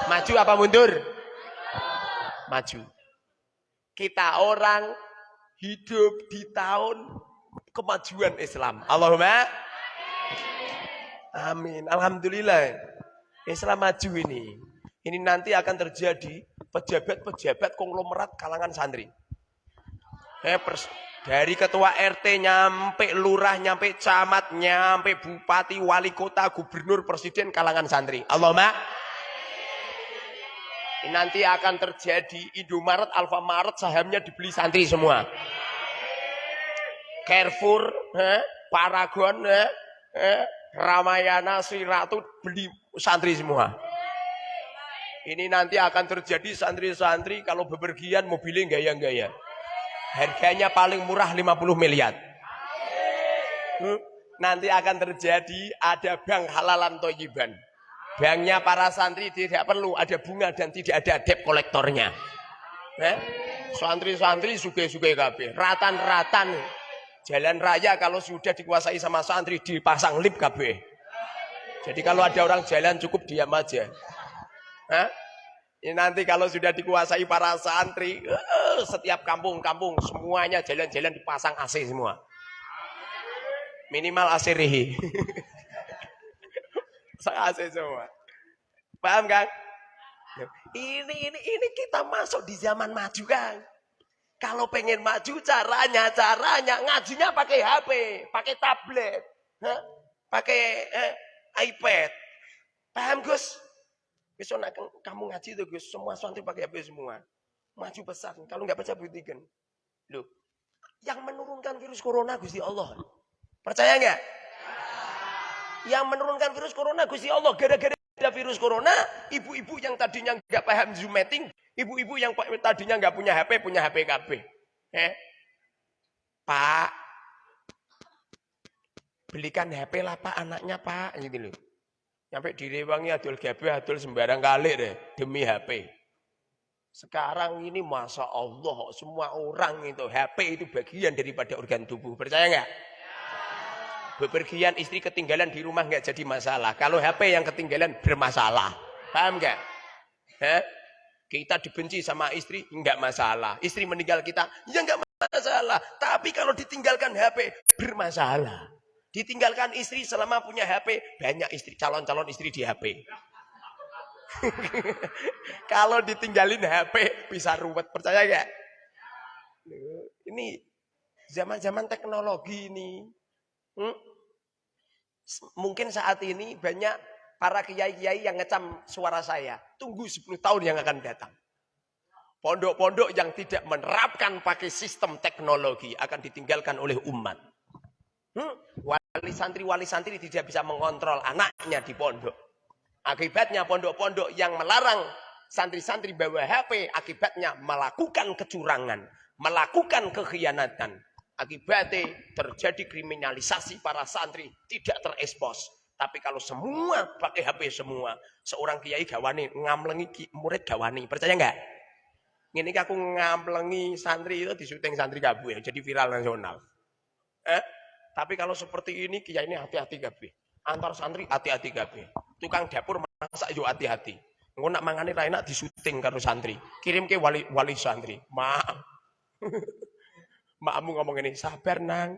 Maju apa mundur? Maju. Kita orang hidup di tahun kemajuan Islam. Allahumma amin. Alhamdulillah. Islam maju ini. Ini nanti akan terjadi pejabat-pejabat konglomerat kalangan santri. Eh, dari ketua RT nyampe lurah, nyampe camat, nyampe bupati, wali kota, gubernur, presiden kalangan santri. Allahumma ini nanti akan terjadi Indomaret, Alfamaret sahamnya dibeli santri semua. Carrefour, eh, Paragon, eh, eh, Ramayana, Siratu beli santri semua. Ini nanti akan terjadi santri-santri kalau bepergian mobilnya gaya-gaya. Harganya paling murah 50 miliar. Nanti akan terjadi ada bank halalan toyiban. Banknya para santri tidak perlu ada bunga dan tidak ada debt kolektornya. Eh? Santri-santri suge-suge kabeh, ratan-ratan Jalan raya kalau sudah dikuasai sama santri dipasang lip KB. Jadi kalau ada orang jalan cukup diam aja. Hah? Ini nanti kalau sudah dikuasai para santri, uh, setiap kampung-kampung semuanya jalan-jalan dipasang AC semua. Minimal asirihi. <laughs> Saya AC semua. Paham kan? Ini ini ini kita masuk di zaman maju kan. Kalau pengen maju caranya caranya ngajinya pakai HP, pakai tablet, Hah? pakai eh, iPad. Paham Gus? Besok nak kamu ngaji tuh Gus, semua santri pakai HP semua. Maju besar. Kalau nggak baca buktikan. Loh, yang menurunkan virus corona Gusti Allah. Percaya nggak? Yang menurunkan virus corona Gusti Allah. Gara-gara ada virus corona, ibu-ibu yang tadinya nggak paham Zoom meeting, ibu-ibu yang tadinya nggak punya HP, punya HP KB. Eh? Pak, belikan HP lah Pak anaknya Pak. Gitu loh. Sampai direwangi adul gabe, adul sembarang kali deh. Demi HP. Sekarang ini Masya Allah, semua orang itu, HP itu bagian daripada organ tubuh. Percaya nggak? Bepergian istri ketinggalan di rumah nggak jadi masalah. Kalau HP yang ketinggalan bermasalah. Paham nggak? Kita dibenci sama istri nggak masalah. Istri meninggal kita ya nggak masalah. Tapi kalau ditinggalkan HP bermasalah. Ditinggalkan istri selama punya HP banyak istri calon-calon istri di HP. <laughs> kalau ditinggalin HP bisa ruwet percaya nggak? Ini zaman-zaman teknologi ini. Hmm? Mungkin saat ini banyak para kiai-kiai yang ngecam suara saya. Tunggu 10 tahun yang akan datang. Pondok-pondok yang tidak menerapkan pakai sistem teknologi akan ditinggalkan oleh umat. Hmm? Wali santri, wali santri tidak bisa mengontrol anaknya di pondok. Akibatnya pondok-pondok yang melarang santri-santri bawa HP, akibatnya melakukan kecurangan, melakukan kekhianatan, Akibatnya terjadi kriminalisasi para santri tidak terekspos. Tapi kalau semua pakai HP semua, seorang kiai gawani ngamlengi murid gawani, percaya nggak? Ini aku ngamlengi santri itu di syuting santri gabu ya, jadi viral nasional. Eh? Tapi kalau seperti ini kiai ini hati-hati gabe. Antar santri hati-hati gabe. Tukang dapur masak yuk hati-hati. Engko nak mangane ra enak disuting karo santri. Kirim ke wali wali santri. Maaf. <laughs> Makmu ngomong ini, sabar nang.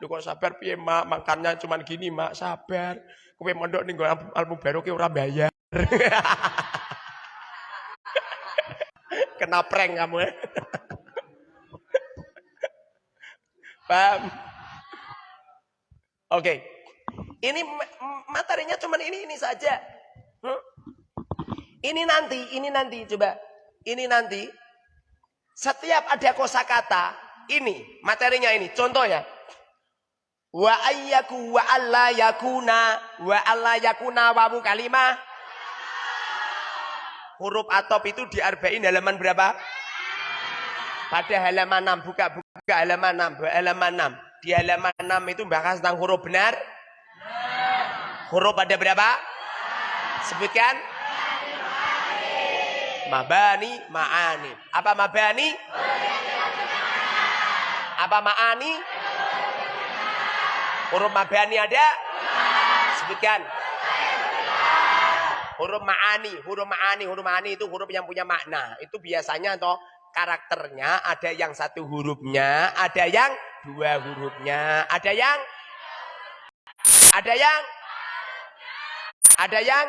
Lu kok sabar piye mak, makannya cuman gini mak, sabar. Kowe mondok ning album baru ke ora bayar. <laughs> Kena prank kamu ya. <laughs> Paham? Oke. Okay. Ini materinya cuman ini ini saja. Hmm? Ini nanti, ini nanti coba. Ini nanti setiap ada kosakata ini materinya ini. Contohnya wa ayyaku wa alla yakuna wa alla yakuna wawu kalimah huruf atop itu di arba'in halaman berapa? Pada halaman 6 buka buka halaman 6 halaman 6 di halaman 6 itu bahas tentang huruf benar. Huruf ada berapa? Sebutkan. Mabani ma'ani. Apa mabani apa ma'ani? Huruf mabani ada? Sebutkan. Huruf ma'ani, huruf ma'ani, huruf ma'ani itu huruf yang punya makna. Itu biasanya atau karakternya ada yang satu hurufnya, ada yang dua hurufnya, ada yang ada yang ada yang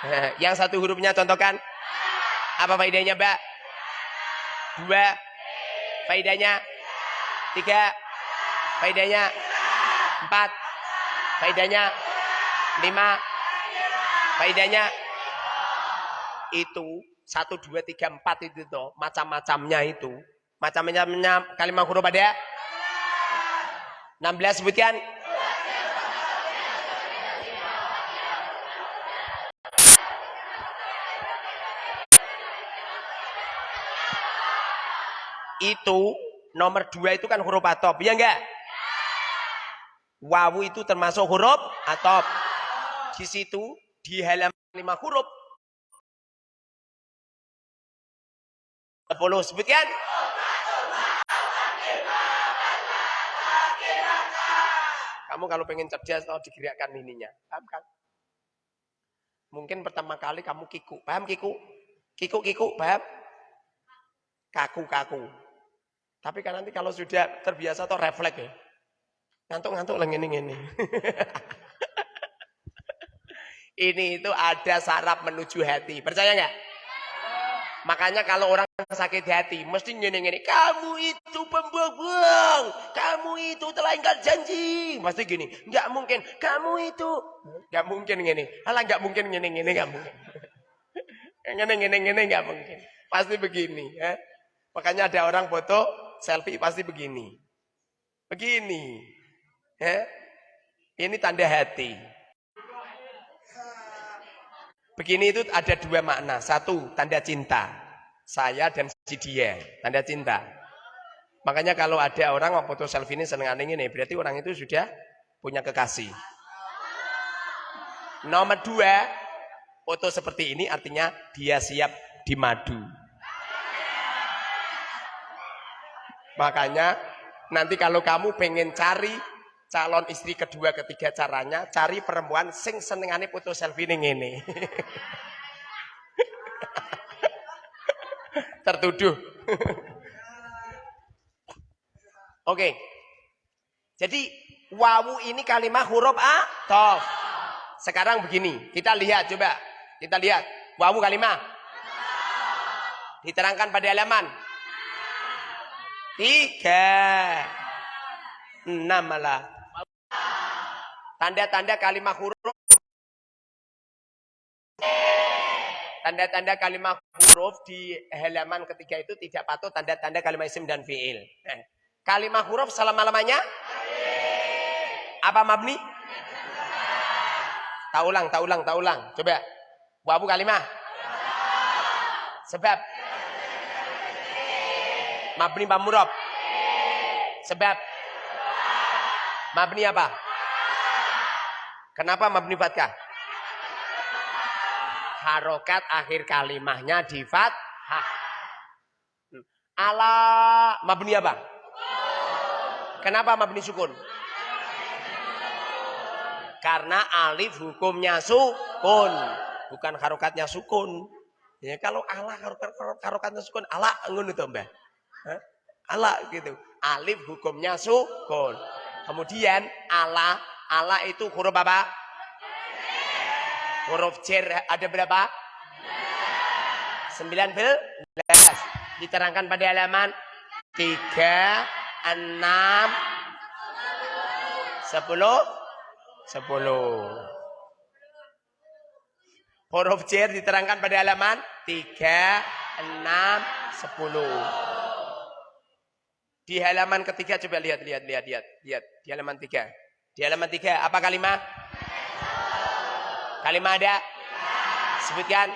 <laughs> yang satu hurufnya contohkan apa faedahnya mbak dua faedahnya Tiga. Faedahnya. Empat. Faedahnya. Lima. Faedahnya. Itu. Satu, dua, tiga, empat itu tuh. Macam-macamnya itu. Macam-macamnya kalimat huruf ada. belas sebutkan. itu Nomor dua itu kan huruf atop, ya enggak? Wawu itu termasuk huruf atop. Di situ di halaman lima huruf. Sepuluh sebutkan. Kamu kalau pengen cerdas atau digerakkan ininya, paham kan? Mungkin pertama kali kamu kiku, paham kiku? Kiku kiku, paham? Kaku kaku. Tapi kan nanti kalau sudah terbiasa atau refleks ya. Ngantuk-ngantuk lah ngene ngene. <laughs> Ini itu ada saraf menuju hati. Percaya nggak? Makanya kalau orang sakit hati, mesti ngene-ngene. Kamu itu pembohong. Kamu itu telah ingkar janji. Pasti gini. Nggak mungkin. Kamu itu. Nggak mungkin gini. Alah nggak mungkin ngene-ngene nggak mungkin. <laughs> Ngene-ngene nggak mungkin. Pasti begini. Ya. Makanya ada orang foto selfie pasti begini. Begini. Ya. Ini tanda hati. Begini itu ada dua makna. Satu, tanda cinta. Saya dan si dia, tanda cinta. Makanya kalau ada orang mau foto selfie ini seneng aneh ini, berarti orang itu sudah punya kekasih. Nomor dua, foto seperti ini artinya dia siap dimadu. Makanya nanti kalau kamu pengen cari calon istri kedua ketiga caranya cari perempuan sing senengane foto selfie ning ngene. <laughs> Tertuduh. <laughs> Oke. Jadi wawu ini kalimat huruf a tof. Sekarang begini, kita lihat coba. Kita lihat wawu kalimat. Diterangkan pada halaman. Tiga. Enam malah. Tanda-tanda kalimat huruf. Tanda-tanda kalimat huruf di halaman ketiga itu tidak patuh tanda-tanda kalimat isim dan fi'il. Nah, kalimat huruf selama-lamanya? Apa mabni? Tak ulang, tak ulang, tak ulang. Coba. Wabu kalimat. Sebab. Mabni pamurab. Sebab. Mabni apa? Kenapa mabni fathah? Harokat akhir kalimahnya di fathah. Ala mabni apa? Kenapa mabni sukun? Karena alif hukumnya sukun, bukan harokatnya sukun. Ya kalau ala harokat harokatnya sukun, ala ngono to, Mbah. Ala gitu. Alif hukumnya sukun. Kemudian ala Allah itu huruf apa? Huruf cer ada berapa? 19. Diterangkan pada halaman 3, 6, 10, 10. Huruf cer diterangkan pada halaman 3, 6, 10. Di halaman ketiga coba lihat, lihat, lihat, lihat, lihat. Di halaman tiga. Di halaman tiga, apa kalimat? Kalimat ada? Sebutkan.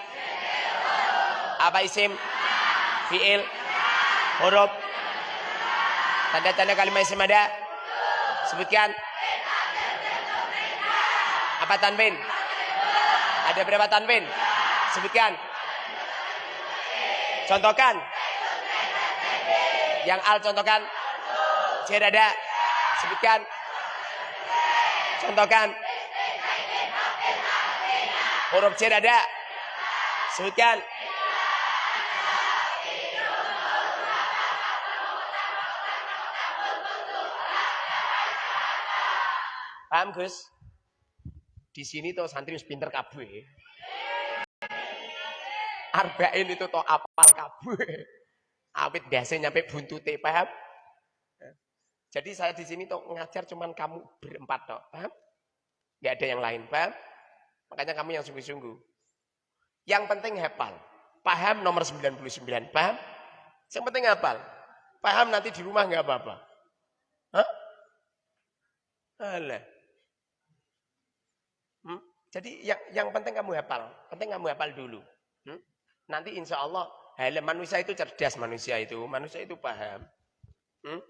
Apa isim? Fi'il? Huruf? Tanda-tanda kalimat isim ada? Sebutkan. Apa tanwin? Ada berapa tanwin? Sebutkan. Contohkan. Yang al contohkan. C ada. Sebutkan. Contohkan. Huruf C ada. Sebutkan. Paham Gus? Di sini tuh santri pinter kabeh. Arba'in itu tuh apal kabeh. Awit biasanya nyampe buntute, paham? Jadi saya di sini tuh ngajar cuman kamu berempat toh, paham? Gak ada yang lain, paham? Makanya kamu yang sungguh-sungguh. Yang penting hafal. Paham nomor 99, paham? Yang penting hafal. Paham nanti di rumah nggak apa-apa. Hah? Alah. Hmm? Jadi yang yang penting kamu hafal. Penting kamu hafal dulu. Hmm? Nanti insya Allah, manusia itu cerdas manusia itu. Manusia itu paham. Hmm?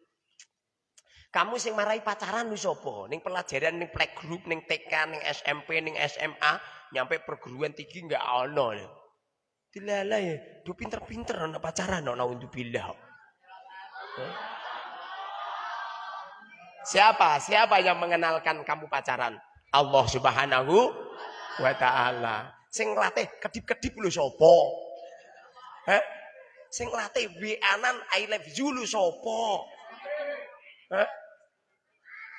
Kamu sing marai pacaran lu sapa? Ning pelajaran ning playgroup, ning TK, ning SMP, ning SMA, nyampe perguruan tinggi enggak ono. Dilala ya, do pinter-pinter ana pacaran ana untuk bilah. Siapa? Siapa yang mengenalkan kamu pacaran? Allah Subhanahu wa taala. Sing latih kedip-kedip lu sapa? Hah? Sing latih anan I love you lu?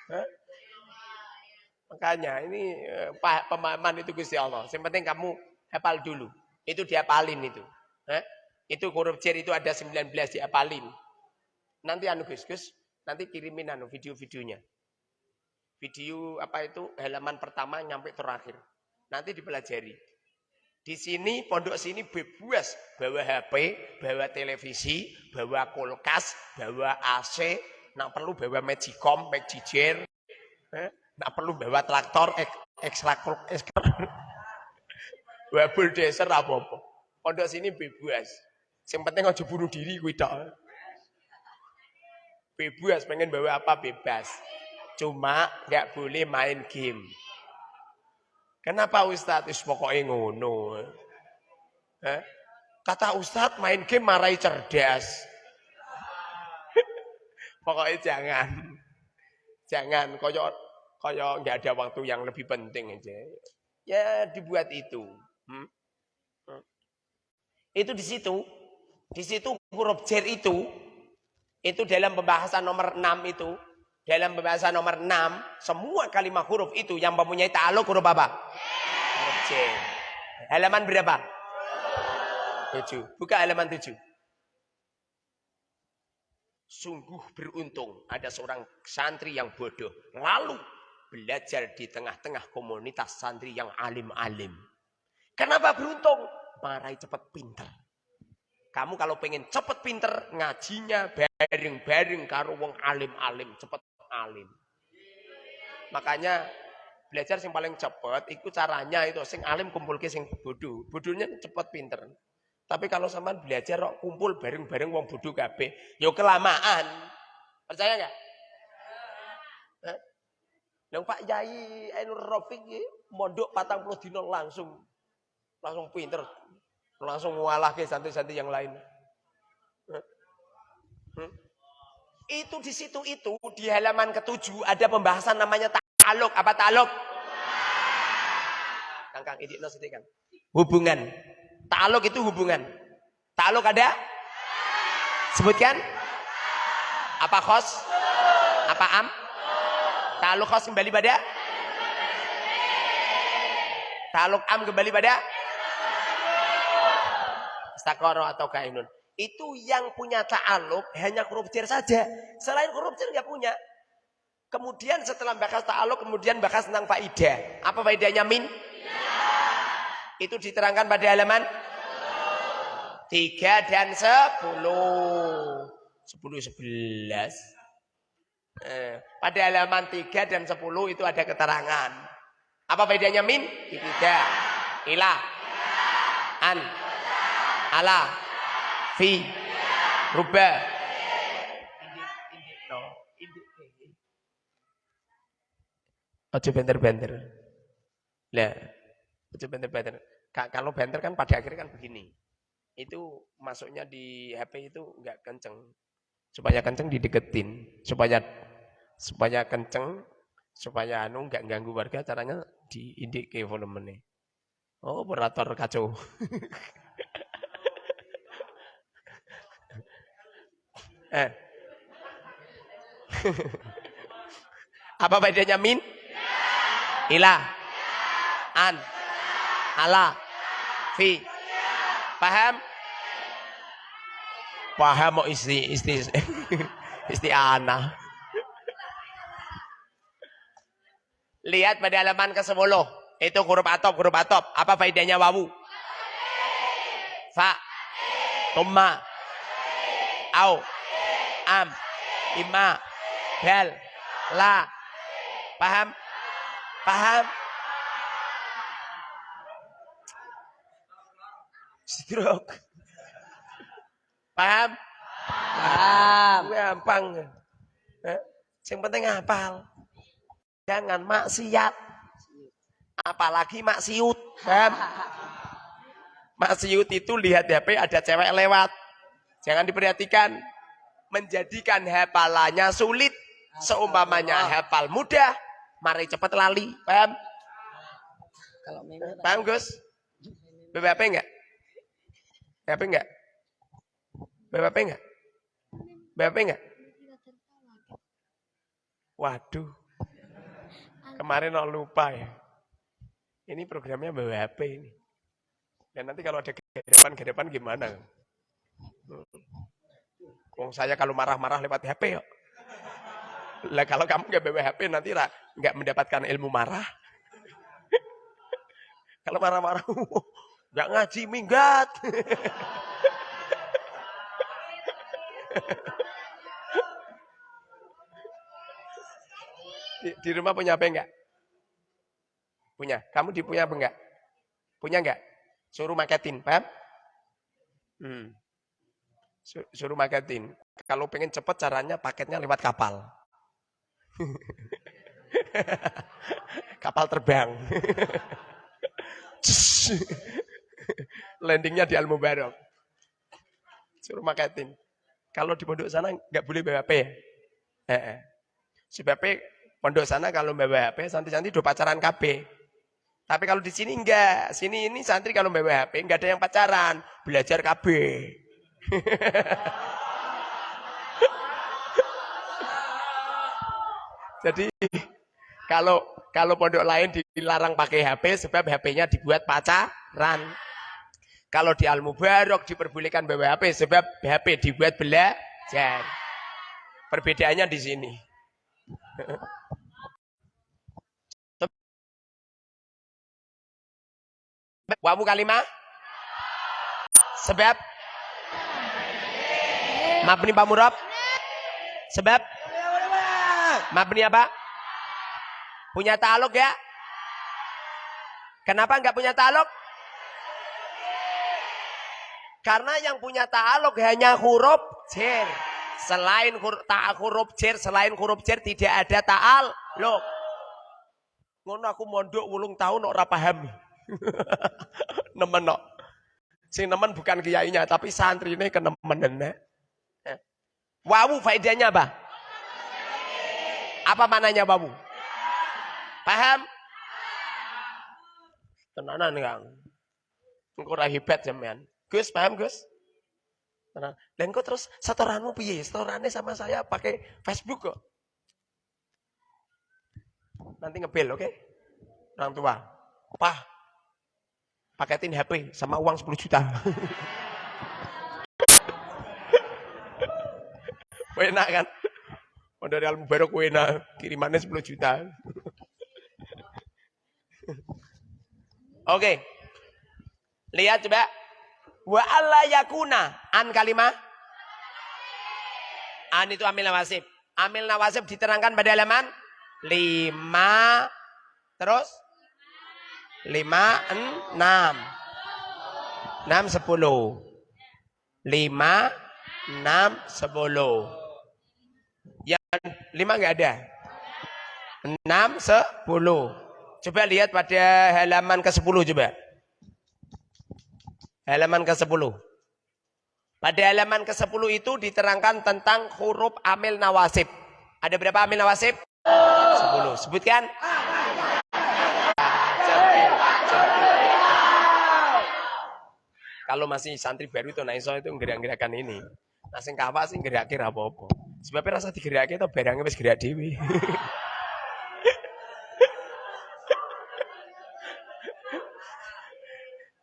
Hah? Makanya ini eh, pemahaman itu Gusti Allah. Yang penting kamu hafal dulu. Itu dihafalin itu. Hah? Itu cer itu ada 19 dihafalin. Nanti anu Gus, Gus, nanti kirimin anu video-videonya. Video apa itu halaman pertama nyampe terakhir. Nanti dipelajari. Di sini pondok sini bebas bawa HP, bawa televisi, bawa kulkas, bawa AC, nak perlu bawa magicom, magijer, eh, nak perlu bawa traktor, ek, ekstraktor, <laughs> bawa bulldozer apa-apa. Pondok sini bebas. Yang penting aja bunuh diri tok. Bebas pengen bawa apa bebas. Cuma nggak boleh main game. Kenapa Ustadz? Is pokoknya ngono. Eh? Kata Ustadz main game marahi cerdas. <laughs> pokoknya jangan. Jangan koyo koyo nggak ada waktu yang lebih penting aja. Ya dibuat itu. Hmm? Hmm. Itu di situ. Di situ huruf jer itu itu dalam pembahasan nomor 6 itu dalam pembahasan nomor 6 semua kalimat huruf itu yang mempunyai ta'aluk huruf apa? Huruf jer. Halaman berapa? 7. Buka halaman 7. Sungguh beruntung ada seorang santri yang bodoh. Lalu belajar di tengah-tengah komunitas santri yang alim-alim. Kenapa beruntung? Marahi cepat pinter. Kamu kalau pengen cepet pinter, ngajinya bareng-bareng karo wong alim-alim, cepet alim. Makanya belajar yang paling cepet, itu caranya itu sing alim kumpul ke sing bodoh. Bodohnya cepet pinter. Tapi kalau sampean belajar kok kumpul bareng-bareng wong bodoh kabeh, yo kelamaan. Percaya nggak? Yang Pak Yai Ainur Rafiq mondok 40 dino langsung langsung pinter. Langsung ngalah ke santri-santri yang lain. Hmm? Itu di situ itu di halaman ketujuh ada pembahasan namanya ta'aluk. Apa ta'aluk? Kangkang idik no kan. Hubungan. Ta'aluk itu hubungan. Ta'aluk ada? Sebutkan. Apa khos? Apa am? Ta'aluk khos kembali pada? Ta'aluk am kembali pada? Istakoro atau kainun. Itu yang punya ta'aluk hanya huruf saja. Selain huruf nggak punya. Kemudian setelah bahas ta'aluk, kemudian bahas tentang faidah. Apa faidahnya min? Itu diterangkan pada halaman 3 dan 10. 10 11. Eh, pada halaman 3 dan 10 itu ada keterangan. Apa bedanya min? Tidak. Ilah. An. Ala. Fi. Rubah. Ojo benter-benter. Lah, ojo benter-benter. Ka- Kalau benter kan pada akhirnya kan begini. Itu masuknya di HP itu enggak kenceng. Supaya kenceng dideketin, supaya supaya kenceng, supaya anu enggak ganggu warga caranya diindik ke volumenya. Oh, operator kacau. <laughs> eh. Apa bedanya min? Ilah. An. Ala. Fi. Paham? Paham mau isti isti <laughs> isti ana. Lihat pada halaman ke-10. Itu huruf atop, huruf atop. Apa faedahnya wawu? Fa. Tumma. Au. Am. Ima. Bel. La. Paham? Paham? Stroke. Paham? Paham. Gampang. Eh? Yang penting hafal. Jangan maksiat. Apalagi maksiut. Paham? Maksiut itu lihat HP ada cewek lewat. Jangan diperhatikan. Menjadikan hafalannya sulit. Seumpamanya hafal mudah. Mari cepat lali. Paham? Kalau Paham Gus? BBP enggak? BBP enggak? BBP enggak? BBP enggak? Waduh. Kemarin no lupa ya. Ini programnya bawa HP ini. Dan nanti kalau ada gedepan-gedepan gimana? Wong saya kalau marah-marah lewat HP ya. Lah kalau kamu nggak bawa HP nanti nggak mendapatkan ilmu marah. <laughs> kalau marah-marah <laughs> nggak ngaji minggat. <laughs> di, di rumah punya HP enggak? Punya. Kamu di punya apa enggak? Punya enggak? Suruh marketing, paham? Hmm. Suruh marketing. Kalau pengen cepet caranya paketnya lewat kapal. <laughs> kapal terbang. <laughs> Landingnya di Al Mubarak. Suruh marketing. Kalau di pondok sana nggak boleh bawa HP ya. Eh, eh. Sebabnya pondok sana kalau bawa HP santri-santri do pacaran KB. Tapi kalau di sini enggak. Sini ini santri kalau bawa HP enggak ada yang pacaran, belajar KB. <laughs> Jadi kalau kalau pondok lain dilarang pakai HP sebab HP-nya dibuat pacaran. Kalau di Al Mubarak diperbolehkan bawa HP sebab HP dibuat belajar. Perbedaannya di sini. <laughs> Wawu kalimah? Sebab? Mabni Pak Murab? Sebab? Mabni apa? Punya taluk ya? Kenapa enggak punya taluk? Karena yang punya taluk hanya huruf jer. Selain huruf, ta, huruf jer, selain huruf jer tidak ada ta'al. Loh. Ngono aku mondok wulung tahun ora paham. <laughs> nemen no. Sing nemen bukan kiainya tapi santri ini kenemen nenek. Ya. Wawu faedahnya apa? Apa mananya wawu? Paham? Tenanan kang. Engkau hebat zaman. Gus paham Gus? Tenang. Dan terus setoranmu piye? Setorannya sama saya pakai Facebook kok. Nanti ngebel, oke? Okay? Orang tua. Pah, paketin HP sama uang 10 juta. <laughs> Enak kan? Oh, dari Al Mubarak enak, kirimannya 10 juta. Oke. Lihat coba. Wa alla yakuna an kalimah an itu amil nawasib. Amil nawasib diterangkan pada halaman 5 terus lima enam enam sepuluh lima enam sepuluh yang lima nggak ada? Enam sepuluh. Coba lihat pada halaman ke sepuluh coba. Halaman ke sepuluh. Pada halaman ke sepuluh itu diterangkan tentang huruf amil nawasib. Ada berapa amil nawasib? Sepuluh. Sebutkan Kalau masih santri baru itu naiso itu gerak-gerakan ini. Nah sing kawa sing gerak kira apa-apa. Sebabnya rasa digerak itu barangnya wis gerak dewi.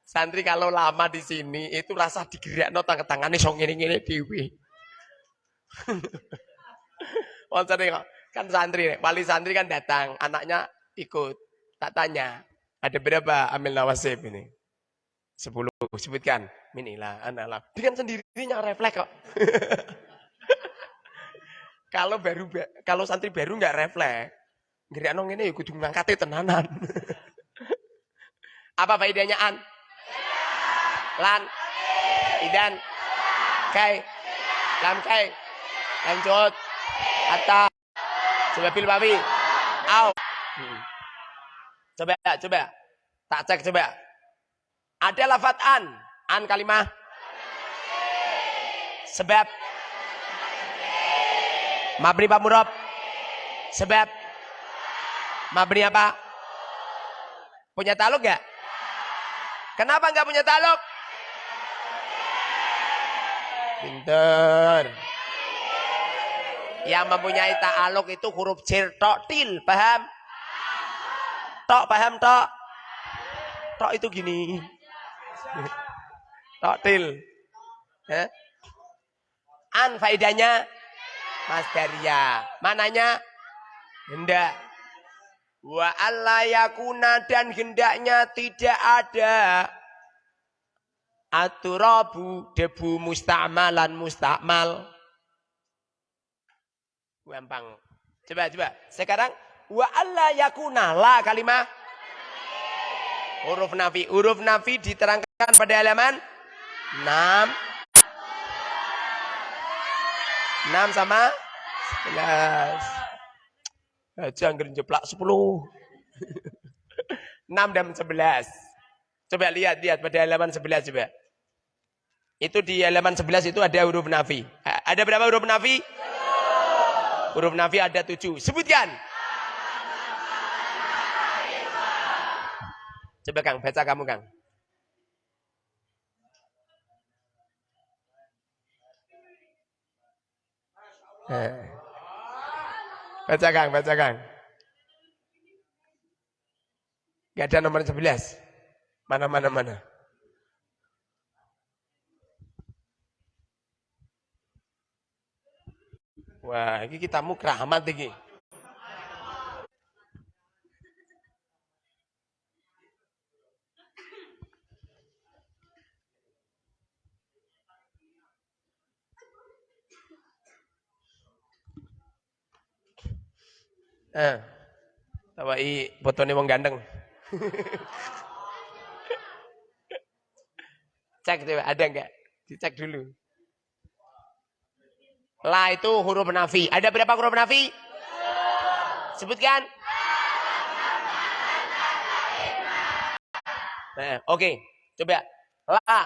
santri kalau lama di sini itu rasa digerak no tangan tangannya song ini ini dewi. oh kan santri, wali santri kan datang, anaknya ikut. Tak tanya, ada berapa amil nawasib ini? Sepuluh. Sebutkan. Minilah, analah. Dengan sendirinya refleks kok. <laughs> kalau baru kalau santri baru nggak refleks, nggak nong ini ikut ngangkatnya tenanan. <laughs> Apa faedahnya an? Lan, idan, kai, lam kai, lanjut, atta, pil babi, au. Hmm. Coba, coba, tak cek coba. Ada lafat an. An kalimah. Sebab. Mabni Pak Murab. Sebab. Mabni apa? Punya taluk gak? Kenapa nggak punya taluk? Pinter. Yang mempunyai ta'aluk itu huruf til, paham? tok, paham tok? Tok itu gini. Tok til. Ya. An faedahnya masdaria. Mananya? Hendak. Wa yakuna dan hendaknya tidak ada aturabu debu musta'malan mustakmal. Gampang. Coba coba. Sekarang wa yakuna la kalimah huruf nafi. Huruf nafi diterangkan pada halaman 6 6 sama 11. Aja anggar jeplak 10. 6 dan 11. Coba lihat lihat pada halaman 11 coba. Itu di halaman 11 itu ada huruf nafi. Ada berapa huruf nafi? Huruf nafi ada 7. Sebutkan. Coba Kang, baca kamu Kang. Eh. Baca Kang, baca Kang. Gak ada nomor 11. Mana, mana, mana. Wah, ini kita mau keramat ini. Eh, tawai botone wong ganteng. Cek coba ada enggak? Dicek dulu. La itu huruf nafi. Ada berapa huruf nafi? Sebutkan. Nah, oke. Okay. Coba. La.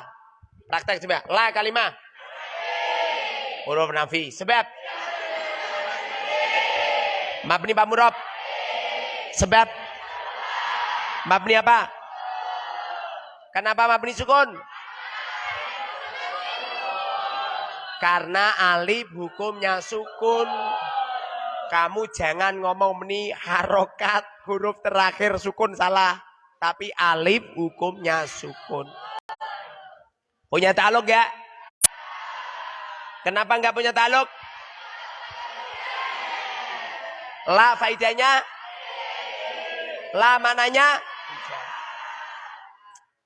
Praktek coba. La kalimah. Huruf nafi. Sebab. Mabni Pak Murab. Sebab. Mabni apa? Kenapa mabni sukun? Karena alif hukumnya sukun. Kamu jangan ngomong meni harokat huruf terakhir sukun salah. Tapi alif hukumnya sukun. Punya taluk gak? Kenapa nggak punya taluk? La faidahnya? La mananya?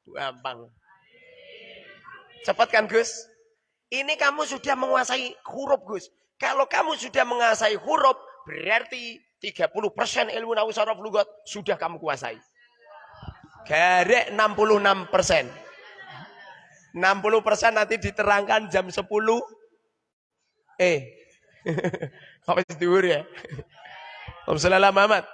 Gampang. Cepat kan Gus? Ini kamu sudah menguasai huruf Gus. Kalau kamu sudah menguasai huruf, berarti 30% ilmu nahu saraf lugat sudah kamu kuasai. Garek 66 persen. 60 persen nanti diterangkan jam 10. Eh, <laughs> apa dhuwur ya? Om Muhammad.